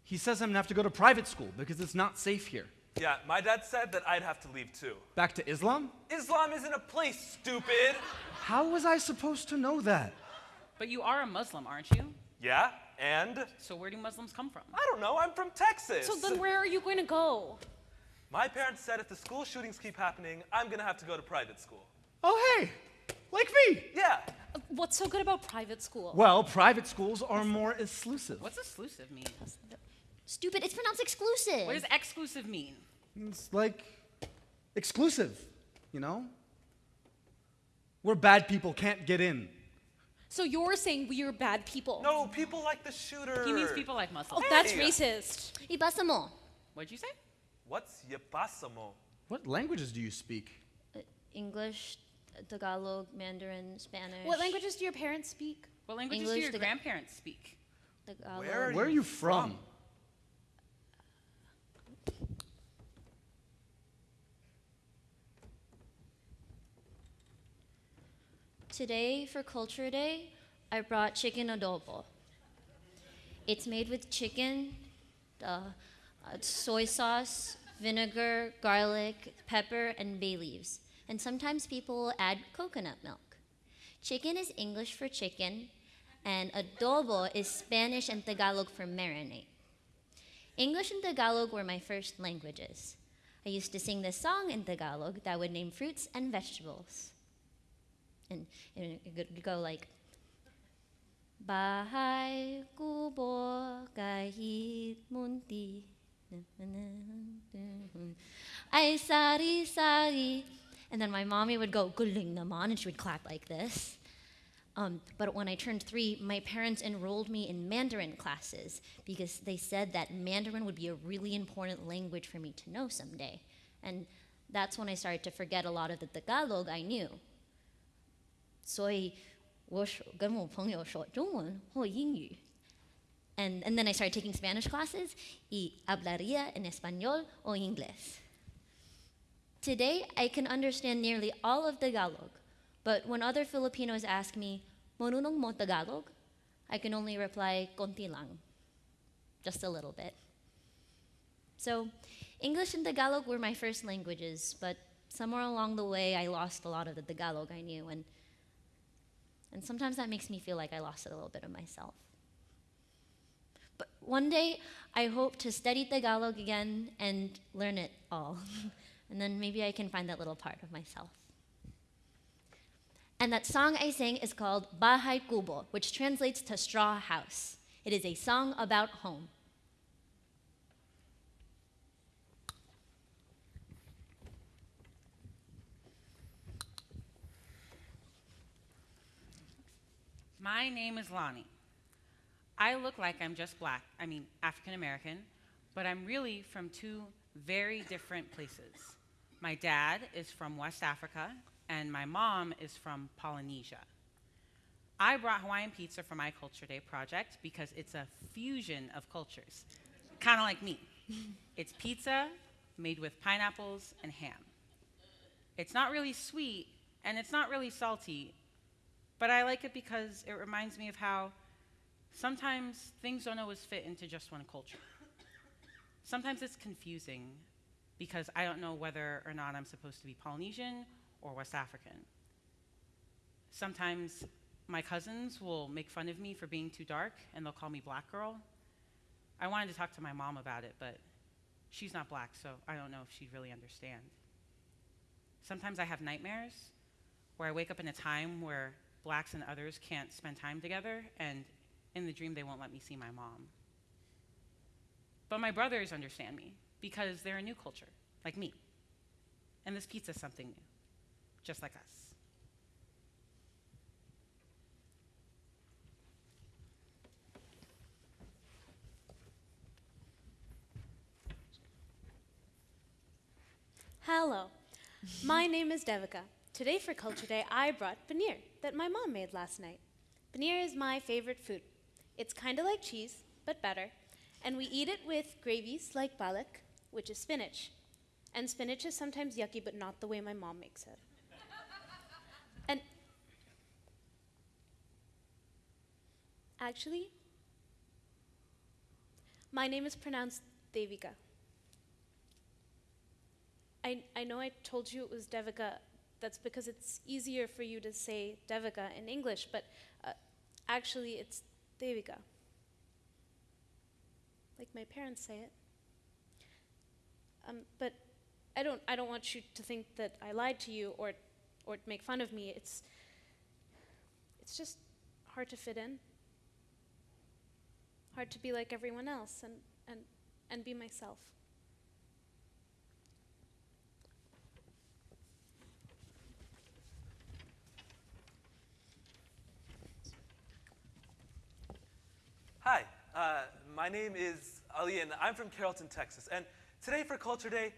He says I'm gonna have to go to private school because it's not safe here. Yeah, my dad said that I'd have to leave too. Back to Islam? Islam isn't a place, stupid. How was I supposed to know that? But you are a Muslim, aren't you? Yeah, and So where do Muslims come from? I don't know. I'm from Texas. So then where are you going to go? My parents said if the school shootings keep happening, I'm gonna have to go to private school. Oh, hey, like me. Yeah. Uh, What's so good about private school? Well, private schools are more exclusive. What's exclusive mean? Stupid, it's pronounced exclusive. What does exclusive mean? It's like exclusive, you know? Where bad people can't get in. So you're saying we are bad people? No, people like the shooter. He means people like Muslims. Oh, that's racist. Y. What'd you say? What's yapasamo? What languages do you speak? Uh, English, Tagalog, Mandarin, Spanish. What languages do your parents speak? What languages do your grandparents speak? Tagalog. Where are Where are you from? Today, for Culture Day, I brought chicken adobo. It's made with chicken, uh, soy sauce, vinegar, garlic, pepper, and bay leaves. And sometimes people will add coconut milk. Chicken is English for chicken, and adobo is Spanish and Tagalog for marinate. English and Tagalog were my first languages. I used to sing this song in Tagalog that would name fruits and vegetables. And, and it would go like, Bahay kubo kahit munti. Ay sari sari. And then my mommy would go, Guling naman, and she would clap like this. Um, but when I turned three, my parents enrolled me in Mandarin classes because they said that Mandarin would be a really important language for me to know someday. And that's when I started to forget a lot of the Tagalog I knew. 所以我说跟我朋友说中文或英语。And, and then I started taking Spanish classes y hablaría en español o inglés. Today, I can understand nearly all of Tagalog, but when other Filipinos ask me, Marunong mo Tagalog? I can only reply konti lang, just a little bit. So, English and Tagalog were my first languages, but somewhere along the way, I lost a lot of the Tagalog I knew, and, and sometimes that makes me feel like I lost a little bit of myself. But one day, I hope to study Tagalog again and learn it all. and then maybe I can find that little part of myself. And that song I sang is called Bahay Kubo, which translates to straw house. It is a song about home. My name is Lonnie. I look like I'm just black, I mean African American, but I'm really from two very different places. My dad is from West Africa, and my mom is from Polynesia. I brought Hawaiian pizza for my Culture Day project because it's a fusion of cultures, kind of like me. it's pizza made with pineapples and ham. It's not really sweet, and it's not really salty, but I like it because it reminds me of how sometimes things don't always fit into just one culture. Sometimes it's confusing because I don't know whether or not I'm supposed to be Polynesian or West African. Sometimes my cousins will make fun of me for being too dark and they'll call me black girl. I wanted to talk to my mom about it, but she's not black, so I don't know if she'd really understand. Sometimes I have nightmares where I wake up in a time where blacks and others can't spend time together, and in the dream, they won't let me see my mom. But my brothers understand me because they're a new culture, like me. And this pizza is something new, just like us. Hello, my name is Devika. Today for Culture Day, I brought paneer that my mom made last night. Paneer is my favorite food. It's kind of like cheese, but better, and we eat it with gravies like palak, which is spinach. And spinach is sometimes yucky, but not the way my mom makes it. and actually, my name is pronounced Devika. I, I know I told you it was Devika. That's because it's easier for you to say Devika in English, but uh, actually it's Devika. Like my parents say it. Um, but I don't, I don't want you to think that I lied to you or, or make fun of me. It's, it's just hard to fit in. Hard to be like everyone else and, and, and be myself. Hi, uh, my name is Ali, and I'm from Carrollton, Texas. And today for Culture Day,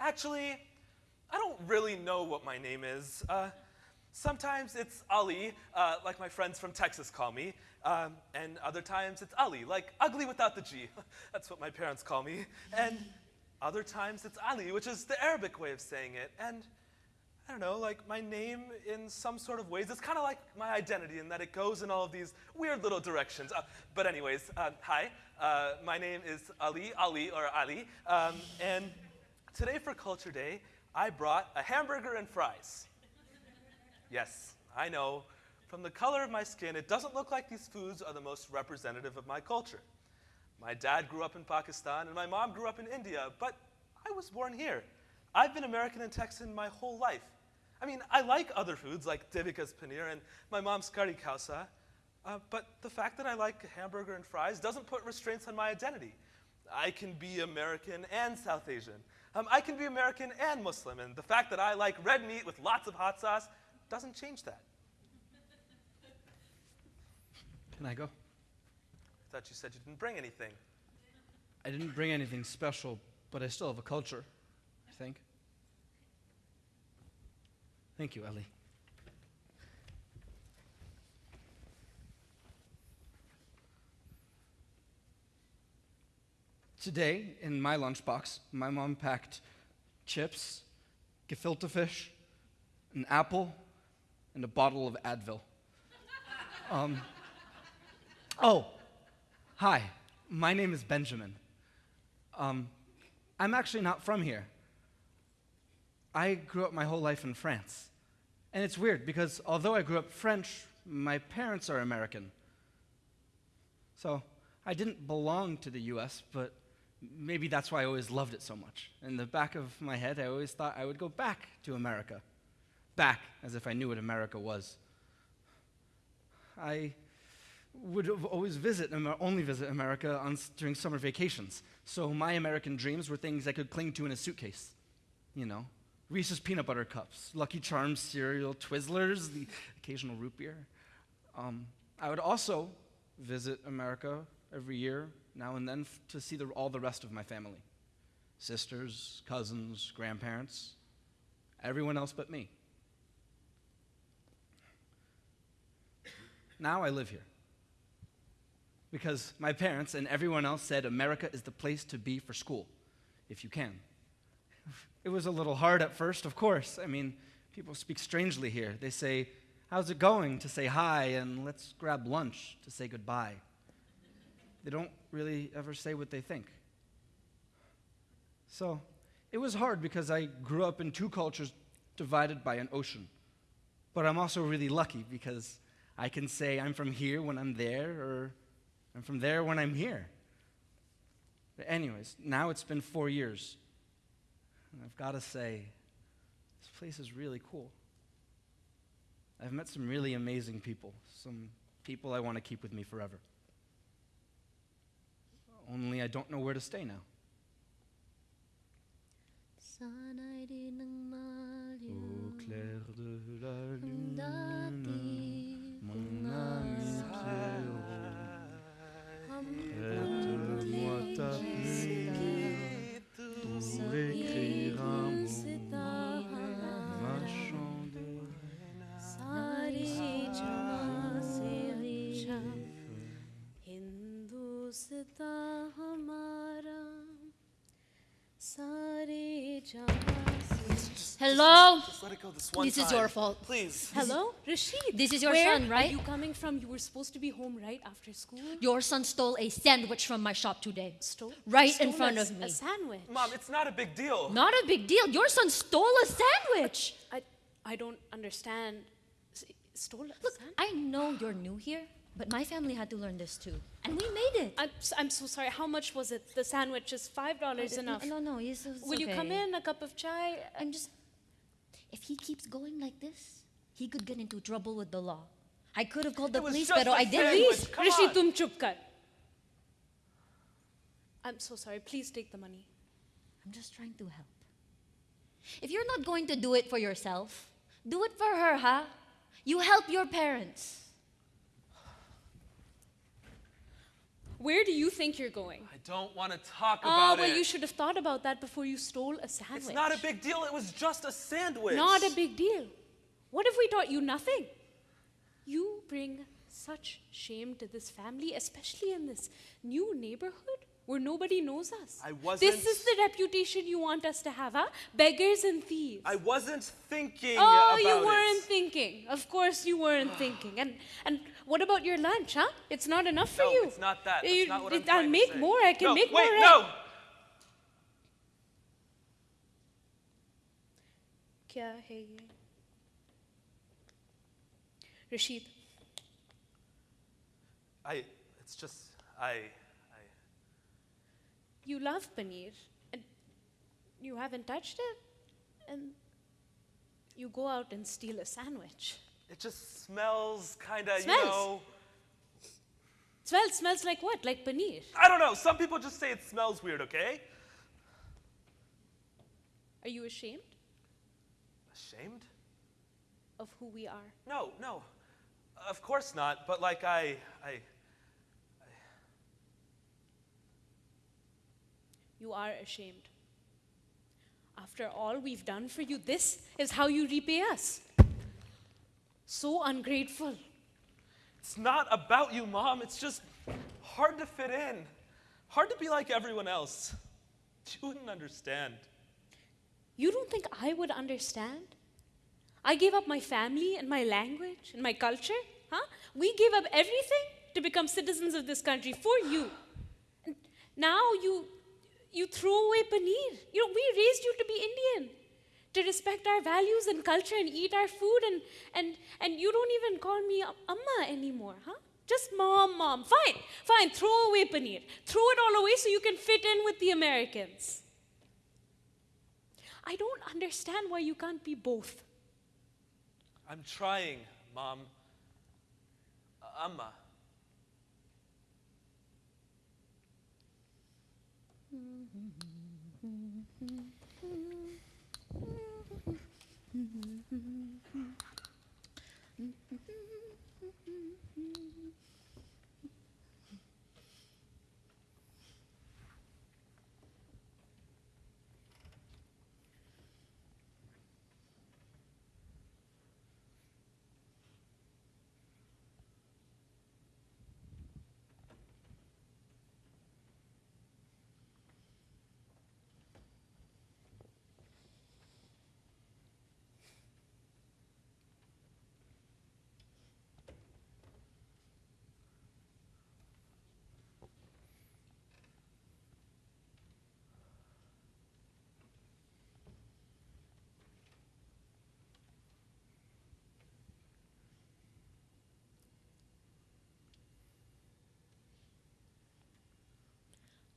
actually, I don't really know what my name is. Uh, sometimes it's Ali, uh, like my friends from Texas call me, um, and other times it's Ali, like ugly without the G. That's what my parents call me. And other times it's Ali, which is the Arabic way of saying it. And I don't know, like my name in some sort of ways. It's kind of like my identity in that it goes in all of these weird little directions. Uh, but anyways, uh, hi, uh, my name is Ali, Ali or Ali, um, and today for Culture Day, I brought a hamburger and fries. yes, I know. From the color of my skin, it doesn't look like these foods are the most representative of my culture. My dad grew up in Pakistan and my mom grew up in India, but I was born here. I've been American and Texan my whole life. I mean, I like other foods like Devika's paneer and my mom's kari kausa, uh, but the fact that I like hamburger and fries doesn't put restraints on my identity. I can be American and South Asian. Um, I can be American and Muslim, and the fact that I like red meat with lots of hot sauce doesn't change that. Can I go? I thought you said you didn't bring anything. I didn't bring anything special, but I still have a culture, I think. Thank you, Ellie. Today, in my lunchbox, my mom packed chips, gefilte fish, an apple, and a bottle of Advil. Um, oh, hi. My name is Benjamin. Um, I'm actually not from here. I grew up my whole life in France. And it's weird because although I grew up French, my parents are American. So I didn't belong to the US, but maybe that's why I always loved it so much. In the back of my head, I always thought I would go back to America. Back, as if I knew what America was. I would always visit, only visit America on, during summer vacations. So my American dreams were things I could cling to in a suitcase. You know, Reese's peanut butter cups, Lucky Charms cereal, Twizzlers, the occasional root beer. Um, I would also visit America every year, now and then, to see the, all the rest of my family sisters, cousins, grandparents, everyone else but me. Now I live here. Because my parents and everyone else said America is the place to be for school, if you can. It was a little hard at first, of course. I mean, people speak strangely here. They say, How's it going? to say hi, and let's grab lunch to say goodbye. They don't really ever say what they think. So it was hard because I grew up in two cultures divided by an ocean. But I'm also really lucky because I can say I'm from here when I'm there, or I'm from there when I'm here. But anyways, now it's been four years. And I've got to say, this place is really cool. I've met some really amazing people, some people I want to keep with me forever. Only I don't know where to stay now. Au clair de la lune, mon ami Pierrot, Hello? Just let it go this one time. is your fault. Please. Hello, Rashid. This is your Where son, right? Where Are you coming from? You were supposed to be home right after school. Your son stole a sandwich from my shop today. Stole Right in front a, of me. A sandwich. Mom, it's not a big deal. Not a big deal. Your son stole a sandwich. I I don't understand. S- Stole a Look, sandwich. I know you're new here, but my family had to learn this too. And we made it. I'm, s- I'm so sorry. How much was it? The sandwich is five dollars No, enough. No, no, no it's, it's Will you come okay. in? A cup of chai? I'm just. If he keeps going like this, he could get into trouble with the law. I could have called the It was police, just but a I sandwich. didn't. Please, come Rishi, on. tum chup kar. I'm so sorry. Please take the money. I'm just trying to help. If you're not going to do it for yourself, do it for her, huh? You help your parents. Where do you think you're going? I don't want to talk Oh, about well, it. Oh, well, you should have thought about that before you stole a sandwich. It's not a big deal. It was just a sandwich. Not a big deal. What if we taught you nothing? You bring such shame to this family, especially in this new neighborhood where nobody knows us. I wasn't- This is the reputation you want us to have, huh? Beggars and thieves. I wasn't thinking Oh, you weren't it. thinking. Of course, you weren't thinking. And and what about your lunch, huh? It's not enough for no, you. it's not that. That's you, not what I'm I'll make more. I can no, make wait, more. Wait, no. Kya? Rashid. I, it's just, I, I. You love paneer, and you haven't touched it, and you go out and steal a sandwich. It just smells kind of, you know. Smell smells like what? Like paneer. I don't know. Some people just say it smells weird. Okay. Are you ashamed Ashamed? of who we are? No, no. Of course not. But like I. I. You are ashamed. After all we've done for you, this is how you repay us. So ungrateful. It's not about you, Mom. It's just hard to fit in. Hard to be like everyone else. You wouldn't understand. You don't think I would understand? I gave up my family and my language and my culture, Huh? We gave up everything to become citizens of this country for you. And now you you throw away paneer. You know, we raised you to be Indian, to respect our values and culture and eat our food and and and you don't even call me amma anymore, huh? Just mom, mom. Fine, fine. Throw away paneer. Throw it all away so you can fit in with the Americans. I don't understand why you can't be both. I'm trying, Mom. Uh, Amma.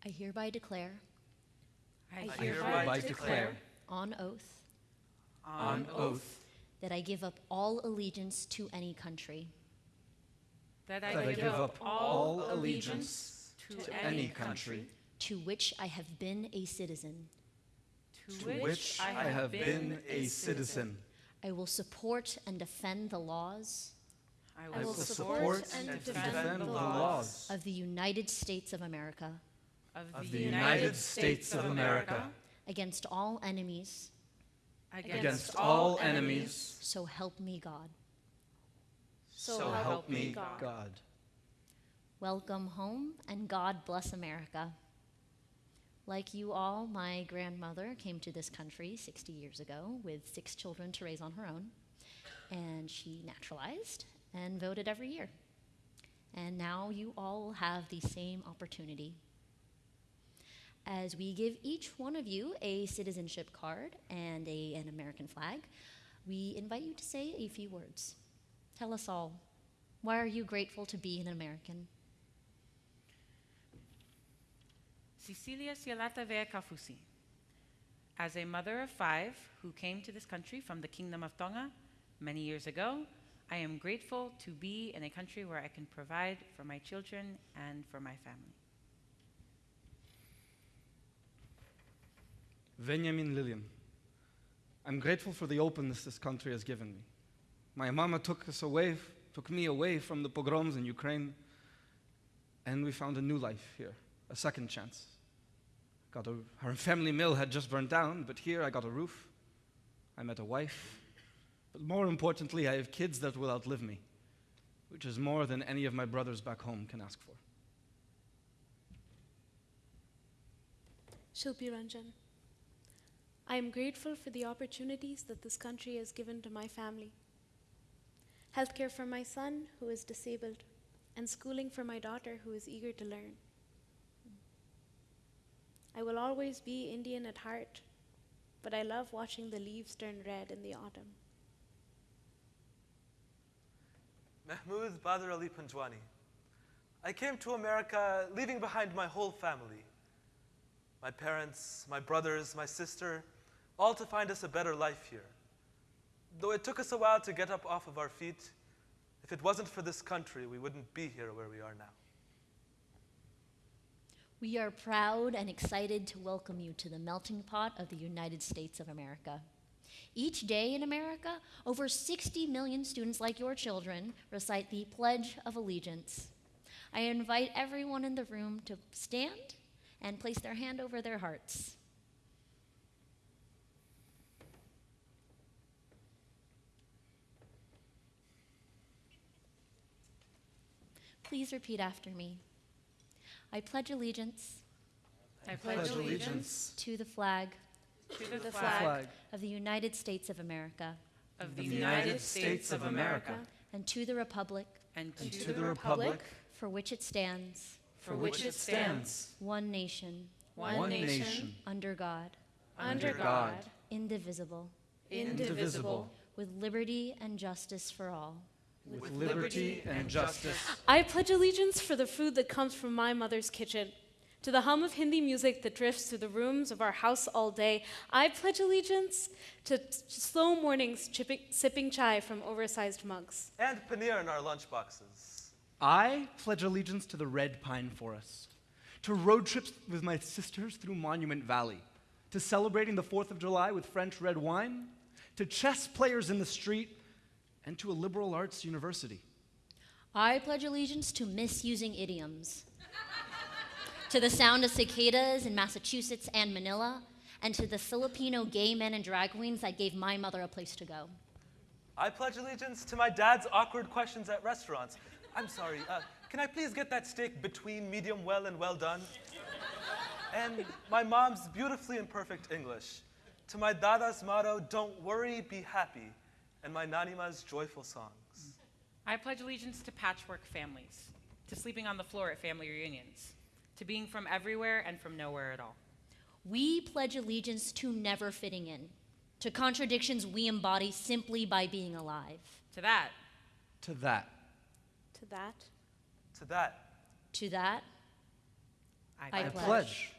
I hereby declare. I I hereby declare on oath. On oath that I give up all allegiance to any country. That that I give up all allegiance to any country. to which I have been a citizen. to which I have been a citizen. I will support and defend the laws. I I will will support support and and defend defend the the laws laws of the United States of America of of the United States of America against all enemies, against all enemies, so help me God. so help me God. Welcome home and God bless America. Like you all, my grandmother came to this country 60 years ago with six children to raise on her own, and she naturalized and voted every year. And now you all have the same opportunity. As we give each one of you a citizenship card and a, an American flag, we invite you to say a few words. Tell us all, why are you grateful to be an American? Cecilia Sialata Vea Kafusi. As a mother of five who came to this country from the Kingdom of Tonga many years ago, I am grateful to be in a country where I can provide for my children and for my family. Benjamin Lillian. I'm grateful for the openness this country has given me. My mama took us away, took me away from the pogroms in Ukraine, and we found a new life here, a second chance. Got a, her family mill had just burned down, but here I got a roof. I met a wife. But more importantly, I have kids that will outlive me, which is more than any of my brothers back home can ask for. Shilpi Ranjan. I am grateful for the opportunities that this country has given to my family. Healthcare for my son, who is disabled, and schooling for my daughter, who is eager to learn. I will always be Indian at heart, but I love watching the leaves turn red in the autumn. Mahmoud Badr Ali Panjwani. I came to America leaving behind my whole family my parents, my brothers, my sister, all to find us a better life here. Though it took us a while to get up off of our feet, if it wasn't for this country, we wouldn't be here where we are now. We are proud and excited to welcome you to the melting pot of the United States of America. Each day in America, over 60 million students like your children recite the Pledge of Allegiance. I invite everyone in the room to stand and place their hand over their hearts. Please repeat after me. I pledge allegiance I pledge allegiance to the flag to the the flag flag of the United States of America of of the the United United States of America and to the republic and to, to the republic for which it stands, for which it stands, one nation, one, One nation, nation, under God, under God, God, indivisible, indivisible, with liberty and justice for all. With liberty and justice. I pledge allegiance for the food that comes from my mother's kitchen. To the hum of Hindi music that drifts through the rooms of our house all day, I pledge allegiance to slow mornings chipping, sipping chai from oversized mugs. and paneer in our lunchboxes. I pledge allegiance to the red pine forest, to road trips with my sisters through Monument Valley, to celebrating the 4th of July with French red wine, to chess players in the street, and to a liberal arts university. I pledge allegiance to misusing idioms, to the sound of cicadas in Massachusetts and Manila, and to the Filipino gay men and drag queens that gave my mother a place to go. I pledge allegiance to my dad's awkward questions at restaurants. I'm sorry, uh, can I please get that steak between medium well and well done? And my mom's beautifully imperfect English. To my dada's motto, don't worry, be happy. And my nanima's joyful songs. I pledge allegiance to patchwork families, to sleeping on the floor at family reunions, to being from everywhere and from nowhere at all. We pledge allegiance to never fitting in, to contradictions we embody simply by being alive, To that, To that, To that, To that, to that, I, I I pledge. pledge.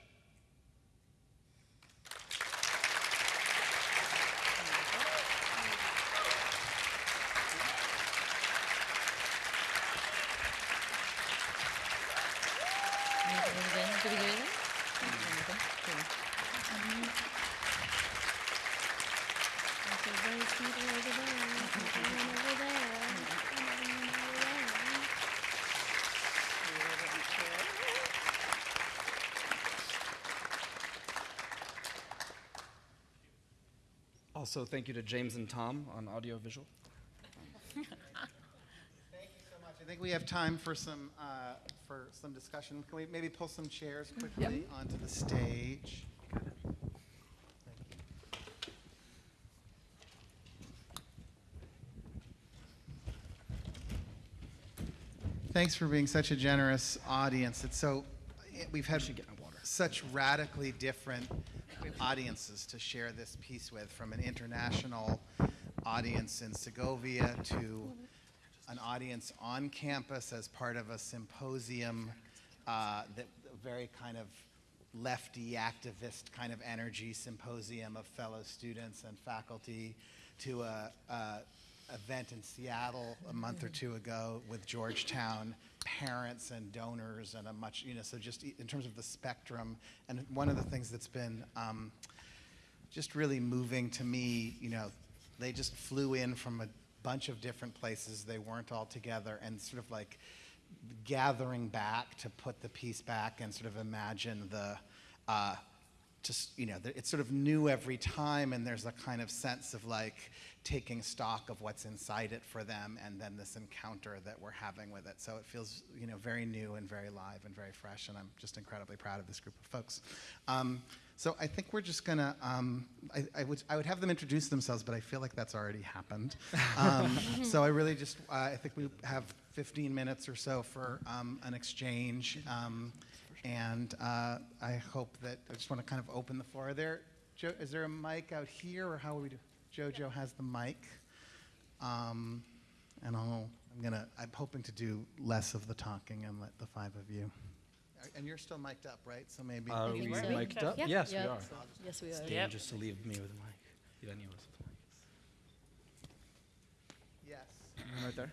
Also, thank you to James and Tom on audiovisual. Thank you so much. I think we have time for some, uh, for some discussion. Can we maybe pull some chairs quickly onto the stage? Thanks for being such a generous audience. It's so, we've had such radically different audiences to share this piece with, from an international audience in Segovia to an audience on campus as part of a symposium uh, that very kind of lefty activist kind of energy symposium of fellow students and faculty to a, a event in Seattle a month or two ago with Georgetown parents and donors and a much you know so just in terms of the spectrum and one of the things that's been um, just really moving to me. You know, they just flew in from a bunch of different places. They weren't all together, and sort of like gathering back to put the piece back and sort of imagine the. Uh, just you know, it's sort of new every time, and there's a kind of sense of like taking stock of what's inside it for them, and then this encounter that we're having with it. So it feels you know very new and very live and very fresh, and I'm just incredibly proud of this group of folks. Um, so I think we're just gonna. Um, I, I would I would have them introduce themselves, but I feel like that's already happened. Um, so I really just uh, I think we have 15 minutes or so for um, an exchange, um, and uh, I hope that I just want to kind of open the floor. Are there Joe, is there a mic out here, or how would we do? Jojo has the mic, um, and I'll I'm gonna I'm hoping to do less of the talking and let the five of you. And you're still mic'd up, right? So maybe. Are we so. mic'd up? Yeah. Yes, Yeah. we are. Yes, we It's are. dangerous to leave me with a mic. Leave any of us with. Yes. Right there.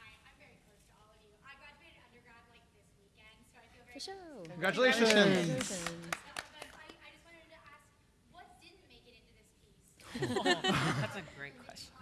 Hi, I'm very close to all of you. I graduated undergrad like this weekend, so I feel very For sure. Congratulations. Congratulations. But I, I just wanted to ask, what didn't make it into this piece? that's a great question.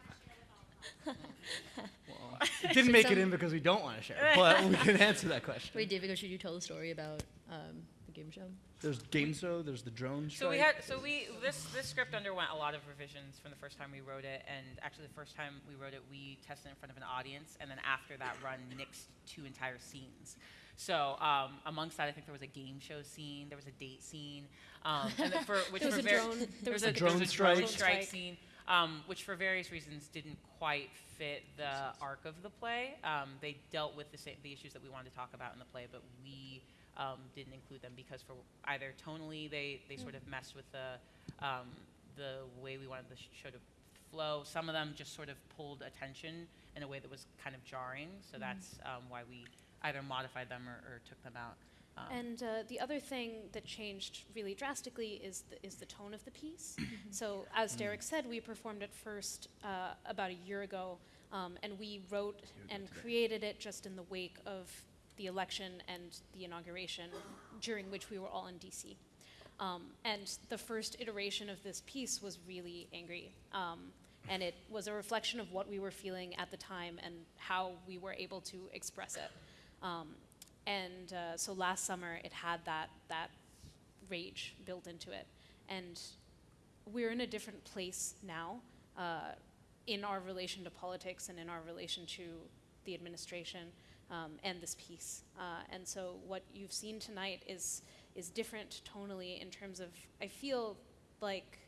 It didn't make it in because we don't want to share, but we can answer that question. Wait, David, should you tell the story about um, the game show? There's Game Show, there's the drone show. So we had, so we, this, this script underwent a lot of revisions from the first time we wrote it, and actually the first time we wrote it, we tested in front of an audience, and then after that run, nixed two entire scenes. So um, amongst that, I think there was a game show scene, there was a date scene, um, and for which There was were a very, drone- there there was a, a there was drone a drone strike. strike Strike. scene. um, which for various reasons didn't quite fit the arc of the play. Um, they dealt with the, sa- the issues that we wanted to talk about in the play, but we um, didn't include them because for either tonally they, they sort of messed with the, um, the way we wanted the sh- show to flow. Some of them just sort of pulled attention in a way that was kind of jarring, so that's um, why we either modified them or, or took them out. Um, And uh, the other thing that changed really drastically is the, is the tone of the piece. so, as Derek said, we performed it first uh, about a year ago, um, and we wrote and created it just in the wake of the election and the inauguration, during which we were all in DC. Um, and the first iteration of this piece was really angry. Um, and it was a reflection of what we were feeling at the time and how we were able to express it. Um, and uh, so last summer, it had that, that rage built into it. And we're in a different place now uh, in our relation to politics and in our relation to the administration um, and this piece. Uh, and so what you've seen tonight is, is different tonally in terms of, I feel like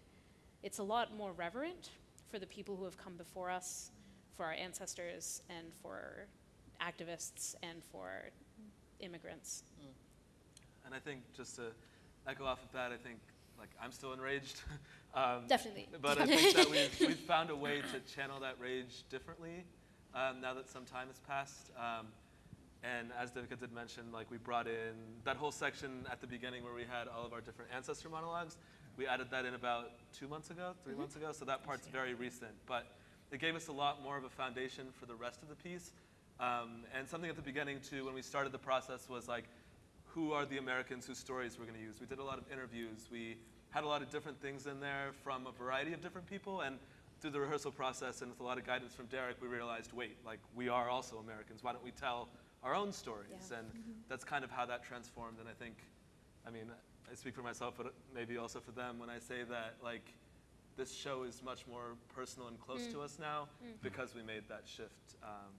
it's a lot more reverent for the people who have come before us, for our ancestors, and for activists, and for immigrants. And I think just to echo off of that, I think like I'm still enraged. um, Definitely. But I think that we've, we've found a way to channel that rage differently um, now that some time has passed. Um, and as Devika did mention, like we brought in that whole section at the beginning where we had all of our different ancestor monologues. We added that in about two months ago, 3 months ago. So that part's very recent, but it gave us a lot more of a foundation for the rest of the piece. Um, and something at the beginning too, when we started the process, was like, who are the Americans whose stories we're going to use? We did a lot of interviews. We had a lot of different things in there from a variety of different people. And through the rehearsal process and with a lot of guidance from Derek, we realized, wait, like we are also Americans. Why don't we tell our own stories? Yeah. And that's kind of how that transformed. And I think, I mean, I speak for myself, but maybe also for them when I say that, like, this show is much more personal and close to us now because we made that shift. Um,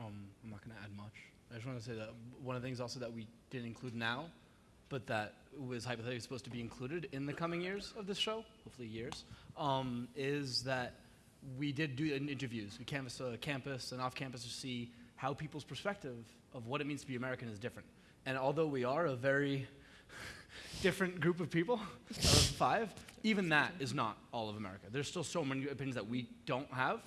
Um, I'm not going to add much. I just want to say that one of the things also that we didn't include now, but that was hypothetically supposed to be included in the coming years of this show, hopefully years, um, is that we did do in- interviews. We canvassed uh, campus and off campus to see how people's perspective of what it means to be American is different. And although we are a very different group of people of five, even that is not all of America. There's still so many opinions that we don't have,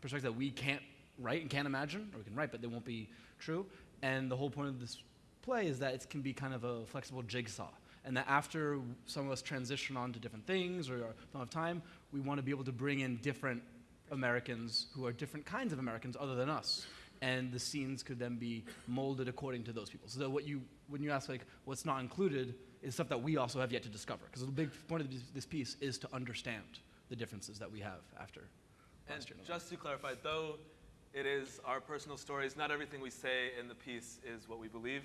perspectives that we can't write and can't imagine, or we can write, but they won't be true. And the whole point of this play is that it can be kind of a flexible jigsaw. And that after some of us transition on to different things or don't have time, we want to be able to bring in different Americans who are different kinds of Americans other than us. And the scenes could then be molded according to those people. So that what you, when you ask like what's not included, is stuff that we also have yet to discover. Because the big point of this, piece is to understand the differences that we have after And last year. just to clarify, though it is our personal stories, not everything we say in the piece is what we believe.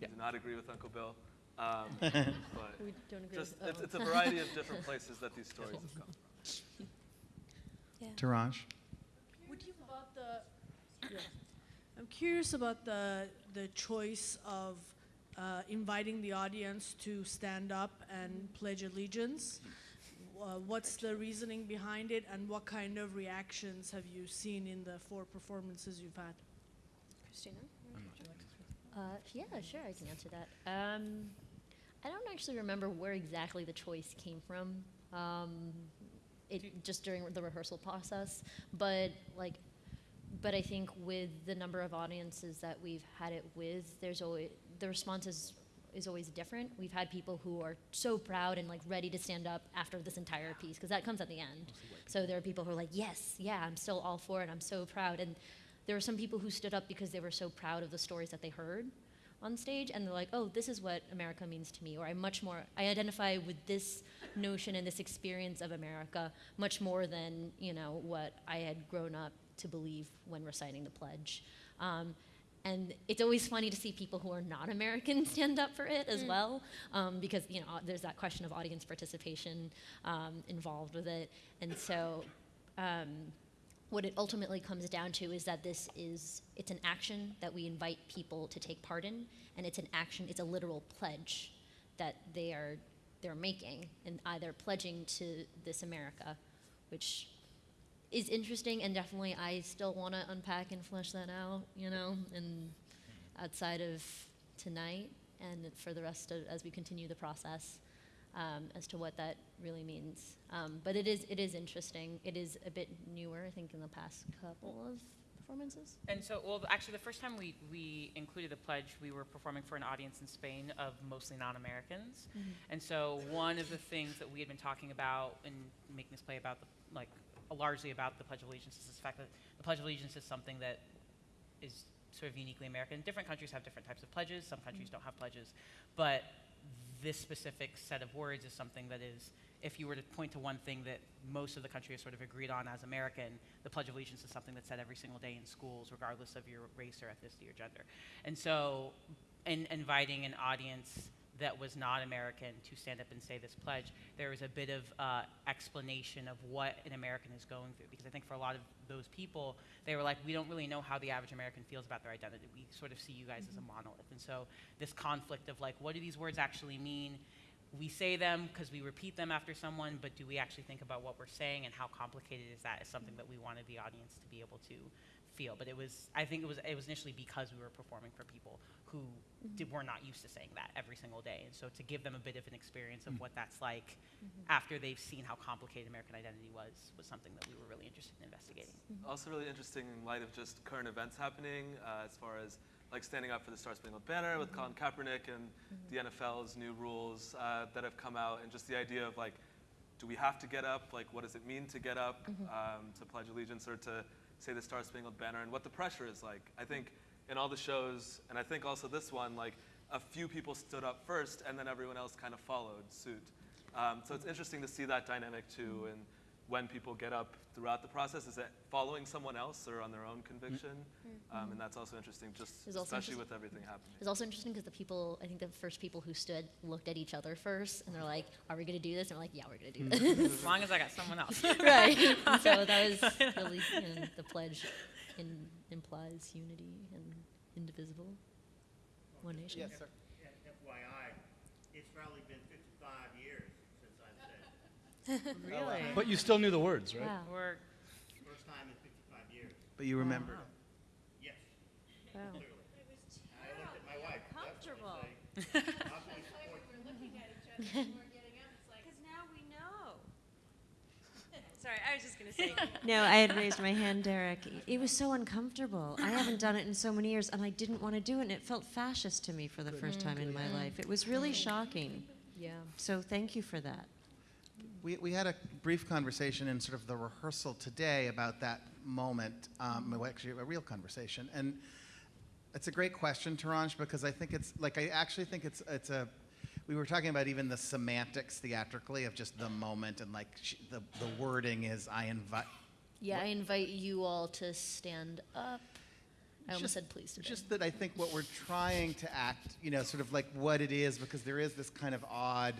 Yeah. We do not agree with Uncle Bill. Um, but We don't agree just, with- it's, oh. it's a variety of different places that these stories have come. Taraj? Would you about the? Yeah. I'm curious about the the choice of uh, inviting the audience to stand up and pledge allegiance. Uh, what's the reasoning behind it, and what kind of reactions have you seen in the four performances you've had? Cristina? Uh, yeah, sure, I can answer that. Um, I don't actually remember where exactly the choice came from. Um, it just during the rehearsal process, but like, but I think with the number of audiences that we've had it with, there's always the response is is always different. We've had people who are so proud and like ready to stand up after this entire piece because that comes at the end. So there are people who are like, yes, yeah, I'm still all for it. I'm so proud. And there are some people who stood up because they were so proud of the stories that they heard on stage and they're like oh this is what america means to me or i much more i identify with this notion and this experience of america much more than you know what i had grown up to believe when reciting the pledge um, and it's always funny to see people who are not American stand up for it as well, um, because you know there's that question of audience participation um, involved with it, and so um, what it ultimately comes down to is that this is it's an action that we invite people to take part in and it's an action it's a literal pledge that they are they're making and either pledging to this America, which is interesting and definitely I still want to unpack and flesh that out, you know, and outside of tonight and for the rest of as we continue the process um, as to what that really means. Um, but it is it is interesting. It is a bit newer, I think, in the past couple of performances. And so, well, actually, the first time we, we included the pledge, we were performing for an audience in Spain of mostly non-Americans. Mhm. And so, one of the things that we had been talking about and making this play about, the, like, largely about the Pledge of Allegiance is the fact that the Pledge of Allegiance is something that is sort of uniquely American. Different countries have different types of pledges. Some countries mm-hmm. don't have pledges, but this specific set of words is something that is, if you were to point to one thing that most of the country has sort of agreed on as American, the Pledge of Allegiance is something that's said every single day in schools, regardless of your race or ethnicity or gender. And so, in inviting an audience that was not American to stand up and say this pledge, there was a bit of uh, explanation of what an American is going through. Because I think for a lot of those people, they were like, we don't really know how the average American feels about their identity. We sort of see you guys as a monolith. And so this conflict of like, what do these words actually mean? We say them because we repeat them after someone, but do we actually think about what we're saying and how complicated is that is something that we wanted the audience to be able to feel. But it was, I think it was, it was initially because we were performing for people who mm-hmm. did, were not used to saying that every single day. And so to give them a bit of an experience of mm. what that's like mm-hmm. after they've seen how complicated American identity was, was something that we were really interested in investigating. Mm-hmm. Also really interesting in light of just current events happening uh, as far as like standing up for the Star Spangled Banner with Colin Kaepernick and the NFL's new rules uh, that have come out and just the idea of like, do we have to get up? Like, what does it mean to get up um, to pledge allegiance or to say the Star Spangled Banner and what the pressure is like? I think in all the shows, and I think also this one, like a few people stood up first and then everyone else kind of followed suit. Um, so it's interesting to see that dynamic too, and when people get up throughout the process, is it following someone else or on their own conviction? Mm. Mm. Um, and that's also interesting, just also especially interest- with everything happening. It's also interesting because the people, I think the first people who stood looked at each other first and they're like, are we going to do this? And we're like, yeah, we're going to do mm. this. As long as I got someone else. right. And so that was really, you know, the pledge in, implies unity and indivisible, one nation. Yes, sir. FYI, it's probably been 55 years since I've said it. Really? But you still knew the words, right? Wow. We're, First time in 55 years. But you remembered it. Yes, Wow. clearly. I looked at my wife. Comfortable. Obviously support Because now we know. Sorry, I was just going to say. No, I had raised my hand, Derek. It was so uncomfortable. I haven't done it in so many years, and I didn't want to do it, and it felt fascist to me for the first mm. time in my life. It was really shocking. Yeah. So thank you for that. We, we had a brief conversation in sort of the rehearsal today about that moment, um, well, actually a real conversation. And it's a great question, Taranj, because I think it's, like, I actually think it's, it's a, we were talking about even the semantics theatrically of just the moment and like sh- the, the wording is I invite, Yeah, I invite you all to stand up. I almost Just- said please today. Just that I think what we're trying to act, you know, sort of like what it is, because there is this kind of odd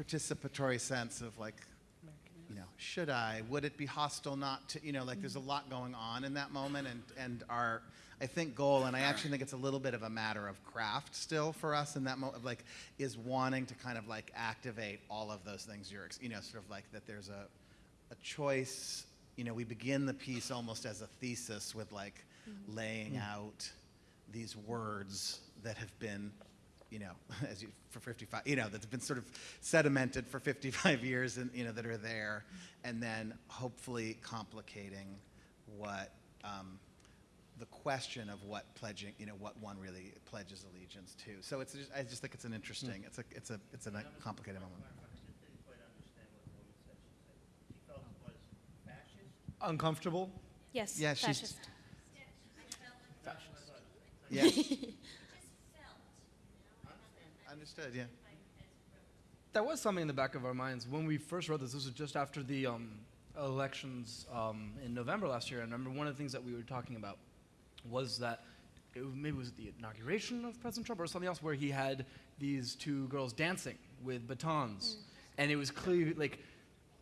participatory sense of like, you know, should I? Would it be hostile not to? You know, like there's a lot going on in that moment, and and our, I think goal, and I actually think it's a little bit of a matter of craft still for us in that moment, like, is wanting to kind of like activate all of those things you're, ex- you know, sort of like that there's a, a choice. You know, we begin the piece almost as a thesis with like mm-hmm. laying mm. out these words that have been, you know, as you for 55, you know, that's been sort of sedimented for 55 years, and you know that are there, and then hopefully complicating what um, the question of what pledging, you know, what one really pledges allegiance to. So it's just, I just think it's an interesting, it's a, it's a, it's a complicated moment. didn't quite understand what the woman said. She said she felt it was fascist. Uncomfortable? Yes, Yeah, she's- fascist. Yeah. Understood. Yeah. That was something in the back of our minds when we first wrote this. This was just after the um, elections um, in November last year. I remember one of the things that we were talking about was that it, was- maybe it was the inauguration of President Trump or something else where he had these two girls dancing with batons, and it was clearly like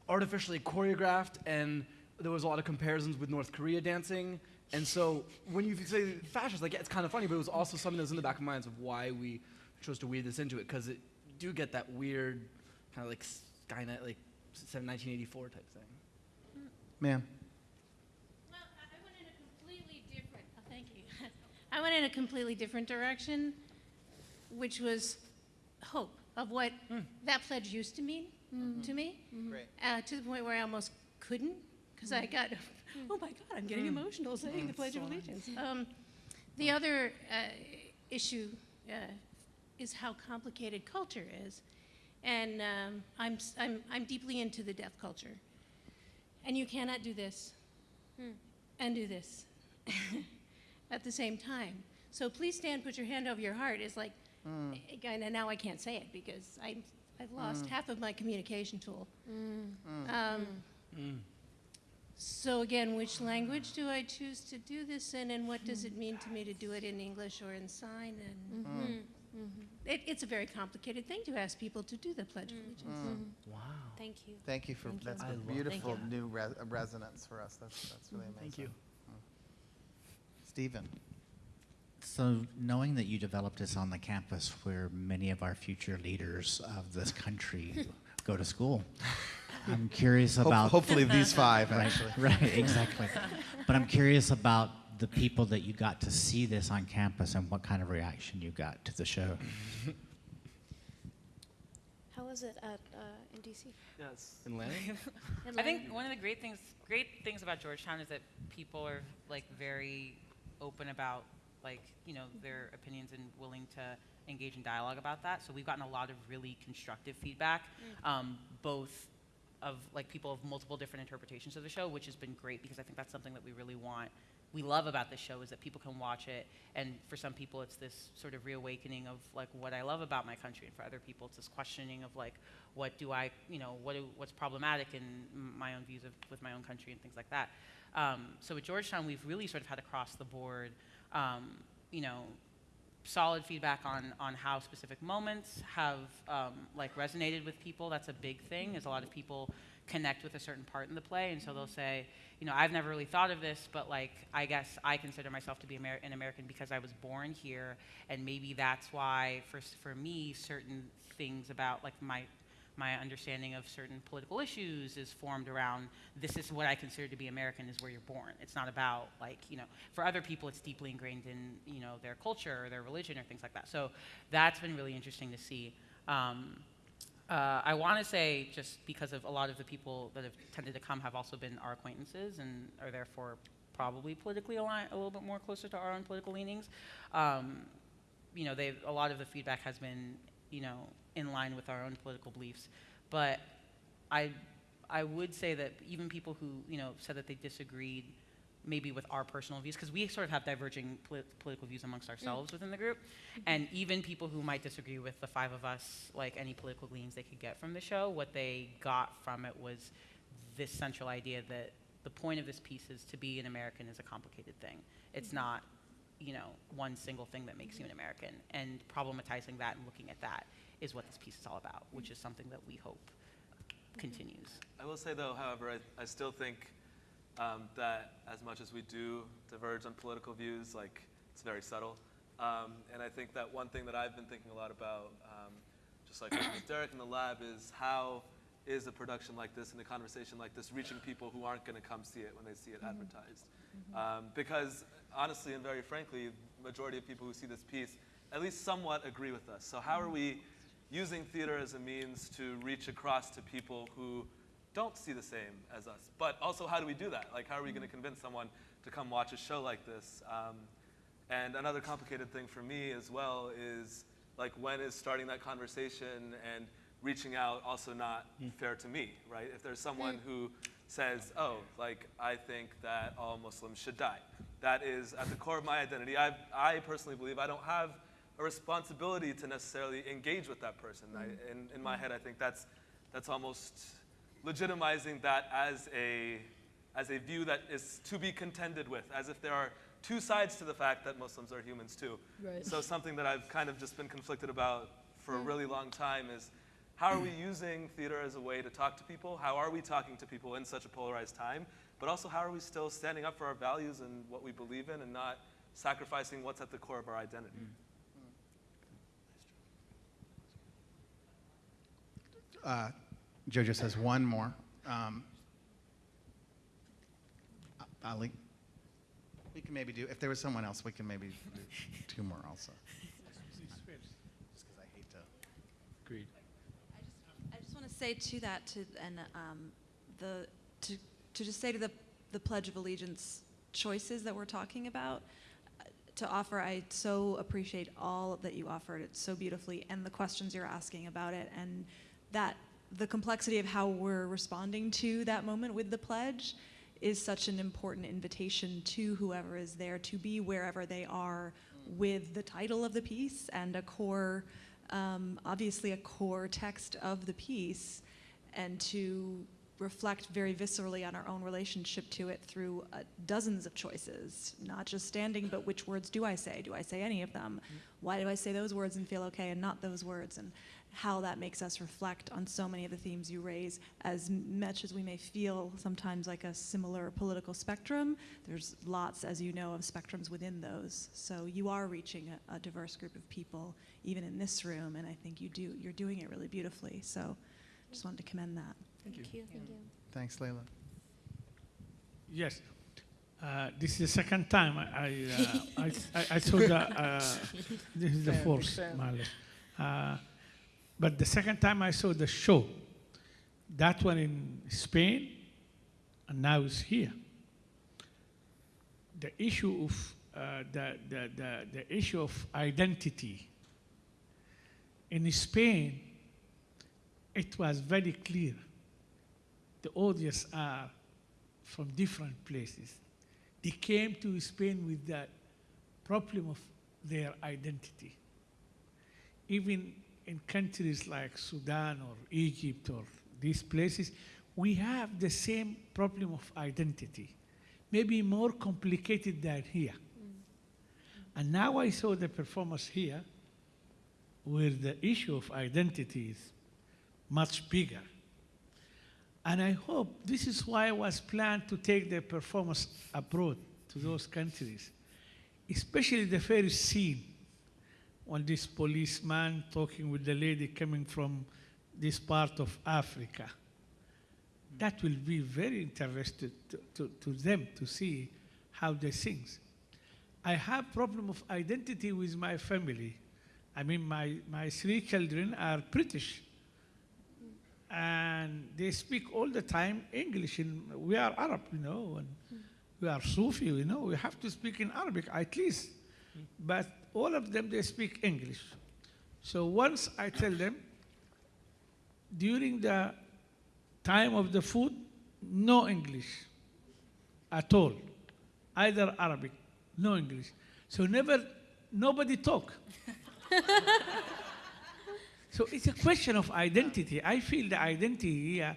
artificially choreographed, and there was a lot of comparisons with North Korea dancing. And so when you say fascist, like yeah, it's kind of funny, but it was also something that was in the back of minds of why we chose to weave this into it, because it do get that weird kind of like Skynet, like 1984 type thing. Ma'am. Well, I I went in a completely different, oh, thank you. I went in a completely different direction, which was hope of what that pledge used to mean to me. Great. Uh, to the point where I almost couldn't, because I got, oh my God, I'm getting Mm. emotional saying the Mm. Pledge of Allegiance. Um, the other uh, issue uh, is how complicated culture is. And um, I'm, s- I'm, I'm deeply into the deaf culture. And you cannot do this and do this at the same time. So please stand, put your hand over your heart is like, Mm. again, and now I can't say it because I, I've lost Mm. half of my communication tool. Mm. Um, so again, which language do I choose to do this in, and what does it mean to me to do it in English or in sign? And Mm. It, it's a very complicated thing to ask people to do the Pledge of Allegiance. Wow. Thank you. Thank you for Thank you. that's I a love- beautiful Thank new re- uh, resonance for us. That's that's really amazing. Thank you. Mm. Stephen. So, knowing that you developed this on the campus where many of our future leaders of this country go to school, I'm curious Hope- about. hopefully these five, Right, actually. Right, exactly. But I'm curious about the people that you got to see this on campus and what kind of reaction you got to the show. How was it at uh, in DC? Yes. In Lansing? In I think one of the great things, great things about Georgetown is that people are like very open about like you know their opinions and willing to engage in dialogue about that. So we've gotten a lot of really constructive feedback, um, both of like people of multiple different interpretations of the show, which has been great because I think that's something that we really want. We love about this show is that people can watch it, and for some people it's this sort of reawakening of like what I love about my country, and for other people it's this questioning of like what do I, you know, what do, what's problematic in my own views of with my own country and things like that. Um, so at Georgetown, we've really sort of had across the board, um, you know, solid feedback on on how specific moments have um, like resonated with people. That's a big thing. Is a lot of people connect with a certain part in the play, and so they'll say, you know, I've never really thought of this, but like I guess I consider myself to be Amer- an American because I was born here, and maybe that's why for for me certain things about like my my understanding of certain political issues is formed around this is what I consider to be American is where you're born. It's not about like, you know, for other people it's deeply ingrained in, you know, their culture or their religion or things like that. So that's been really interesting to see. Um, uh, I want to say just because of a lot of the people that have tended to come have also been our acquaintances and are therefore probably politically aligned, a little bit more closer to our own political leanings. Um, you know, they a lot of the feedback has been, you know, in line with our own political beliefs. But I, I would say that even people who, you know, said that they disagreed maybe with our personal views, because we sort of have diverging poli- political views amongst mm. ourselves within the group, and even people who might disagree with the five of us, like any political gleans they could get from the show, what they got from it was this central idea that the point of this piece is to be an American is a complicated thing. It's mm-hmm. not, you know, one single thing that makes you an American. And problematizing that and looking at that is what this piece is all about, which mm. is something that we hope continues. I will say, though, however, I, I still think um, that as much as we do diverge on political views, like it's very subtle. Um, and I think that one thing that I've been thinking a lot about, um, just like with Derek in the lab, is how is a production like this and a conversation like this reaching people who aren't going to come see it when they see it advertised? Um, because honestly and very frankly, majority of people who see this piece at least somewhat agree with us. So how are we using theater as a means to reach across to people who don't see the same as us? But also, how do we do that? Like, how are we going to mm-hmm. convince someone to come watch a show like this? Um, and another complicated thing for me as well is like when is starting that conversation and reaching out also not hmm. fair to me, right? If there's someone mm. who says, oh, like I think that all Muslims should die, that is at the core of my identity. I, I personally believe I don't have a responsibility to necessarily engage with that person. I, mm. in, in my mm. head, I think that's, that's almost legitimizing that as a, as a view that is to be contended with, as if there are two sides to the fact that Muslims are humans too. Right. So something that I've kind of just been conflicted about for a really long time is how are we using theater as a way to talk to people? How are we talking to people in such a polarized time? But also, how are we still standing up for our values and what we believe in and not sacrificing what's at the core of our identity? uh, Jojo says one more. Um, Ali? We can maybe do, if there was someone else, we can maybe do two more also. Just because I hate to. Agreed. I just want to say to that, to and um, the to to just say to the the Pledge of Allegiance choices that we're talking about. uh, To offer, I so appreciate all that you offered it so beautifully, and the questions you're asking about it, and that the complexity of how we're responding to that moment with the pledge is such an important invitation to whoever is there to be wherever they are with the title of the piece and a core, um, obviously a core text of the piece, and to reflect very viscerally on our own relationship to it through uh, dozens of choices, not just standing, but which words do I say? Do I say any of them? Why do I say those words and feel okay and not those words? And how that makes us reflect on so many of the themes you raise. As much as we may feel sometimes like a similar political spectrum, there's lots, as you know, of spectrums within those. So you are reaching a, a diverse group of people, even in this room, and I think you do, you're doing it really beautifully. So just wanted to commend that. Thank you. Thank you. Thanks, Leila. Yes. Uh, this is the second time I, I, uh, I, I, I saw the, uh, this is the Fair, fourth, fair. But the second time I saw the show, that one in Spain, and now it's here. The issue of uh, the, the, the, the issue of identity in Spain, it was very clear. The audience are from different places. They came to Spain with the problem of their identity. Even in countries like Sudan or Egypt or these places, we have the same problem of identity, maybe more complicated than here. Mm. And now I saw the performance here where the issue of identity is much bigger. And I hope this is why it was planned to take the performance abroad to those countries, especially the first scene when this policeman talking with the lady coming from this part of Africa. That will be very interesting to, to, to them to see how they sing. I have problem of identity with my family. I mean, my, my three children are British and they speak all the time English. And we are Arab, you know, and we are Sufi, you know. We have to speak in Arabic at least. Mm. But all of them, they speak English. So once I tell them, during the time of the food, no English at all, either Arabic, no English. So never, nobody talk. So it's a question of identity. I feel the identity here,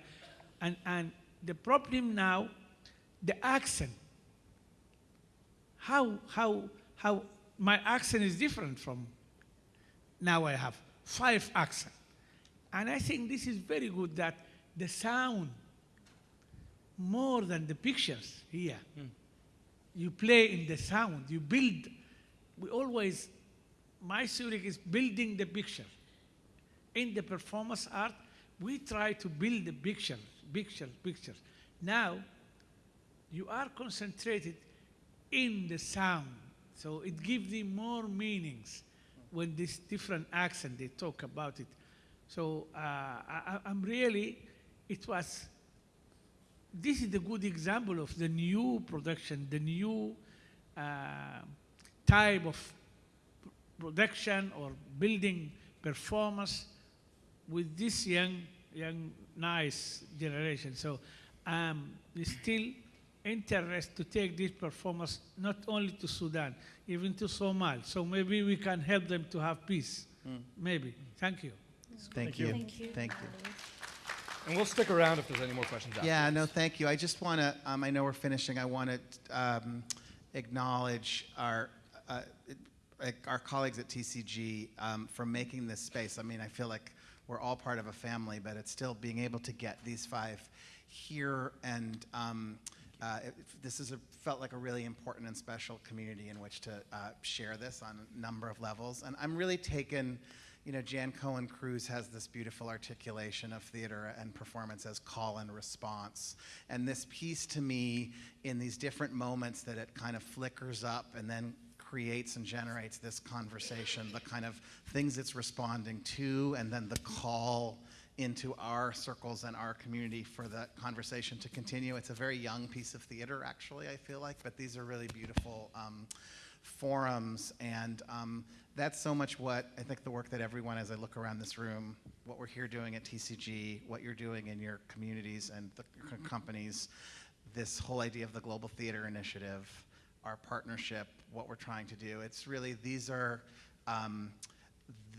and, and the problem now, the accent. How, how, how my accent is different from now I have five accents. And I think this is very good that the sound, more than the pictures here, hmm. you play in the sound, you build. We always, my Zurich is building the picture in the performance art, we try to build the picture, picture, pictures. Now, you are concentrated in the sound, so it gives them more meanings when this different accent they talk about it. So uh, I, I'm really, it was. This is a good example of the new production, the new uh, type of production or building performance with this young, young, nice generation. So I'm still interested to take this performance not only to Sudan, even to Somal. So maybe we can help them to have peace. Mm. Maybe. Thank you. Thank, you. Thank you. And we'll stick around if there's any more questions after. Yeah, no, thank you. I just want to, um, I know we're finishing. I want to um, acknowledge our, uh, our colleagues at TCG um, for making this space. I mean, I feel like we're all part of a family, but it's still being able to get these five here and um, uh, it- this is a, felt like a really important and special community in which to uh, share this on a number of levels. And I'm really taken, you know, Jan Cohen Cruz has this beautiful articulation of theater and performance as call and response. And this piece to me, in these different moments that it kind of flickers up and then creates and generates this conversation, the kind of things it's responding to, and then the call into our circles and our community for the conversation to continue. It's a very young piece of theater, actually, I feel like, but these are really beautiful um, forums. And um, that's so much what I think the work that everyone, as I look around this room, what we're here doing at TCG, what you're doing in your communities and the companies, this whole idea of the Global Theater Initiative, our partnership, what we're trying to do. It's really, these are, um,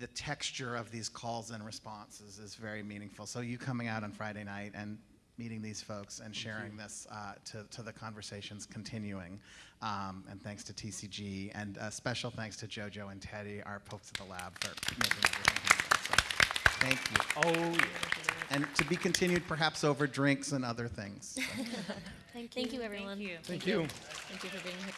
the texture of these calls and responses is very meaningful. So you coming out on Friday night and meeting these folks and sharing this uh, to, to the conversations continuing. Um, and thanks to TCG and uh, special thanks to Jojo and Teddy, our folks at the lab for making everything happen. So thank you. Oh, yeah. And to be continued perhaps over drinks and other things. So. Thank you. Thank you, everyone. Thank you. Thank you. Thank you for being here.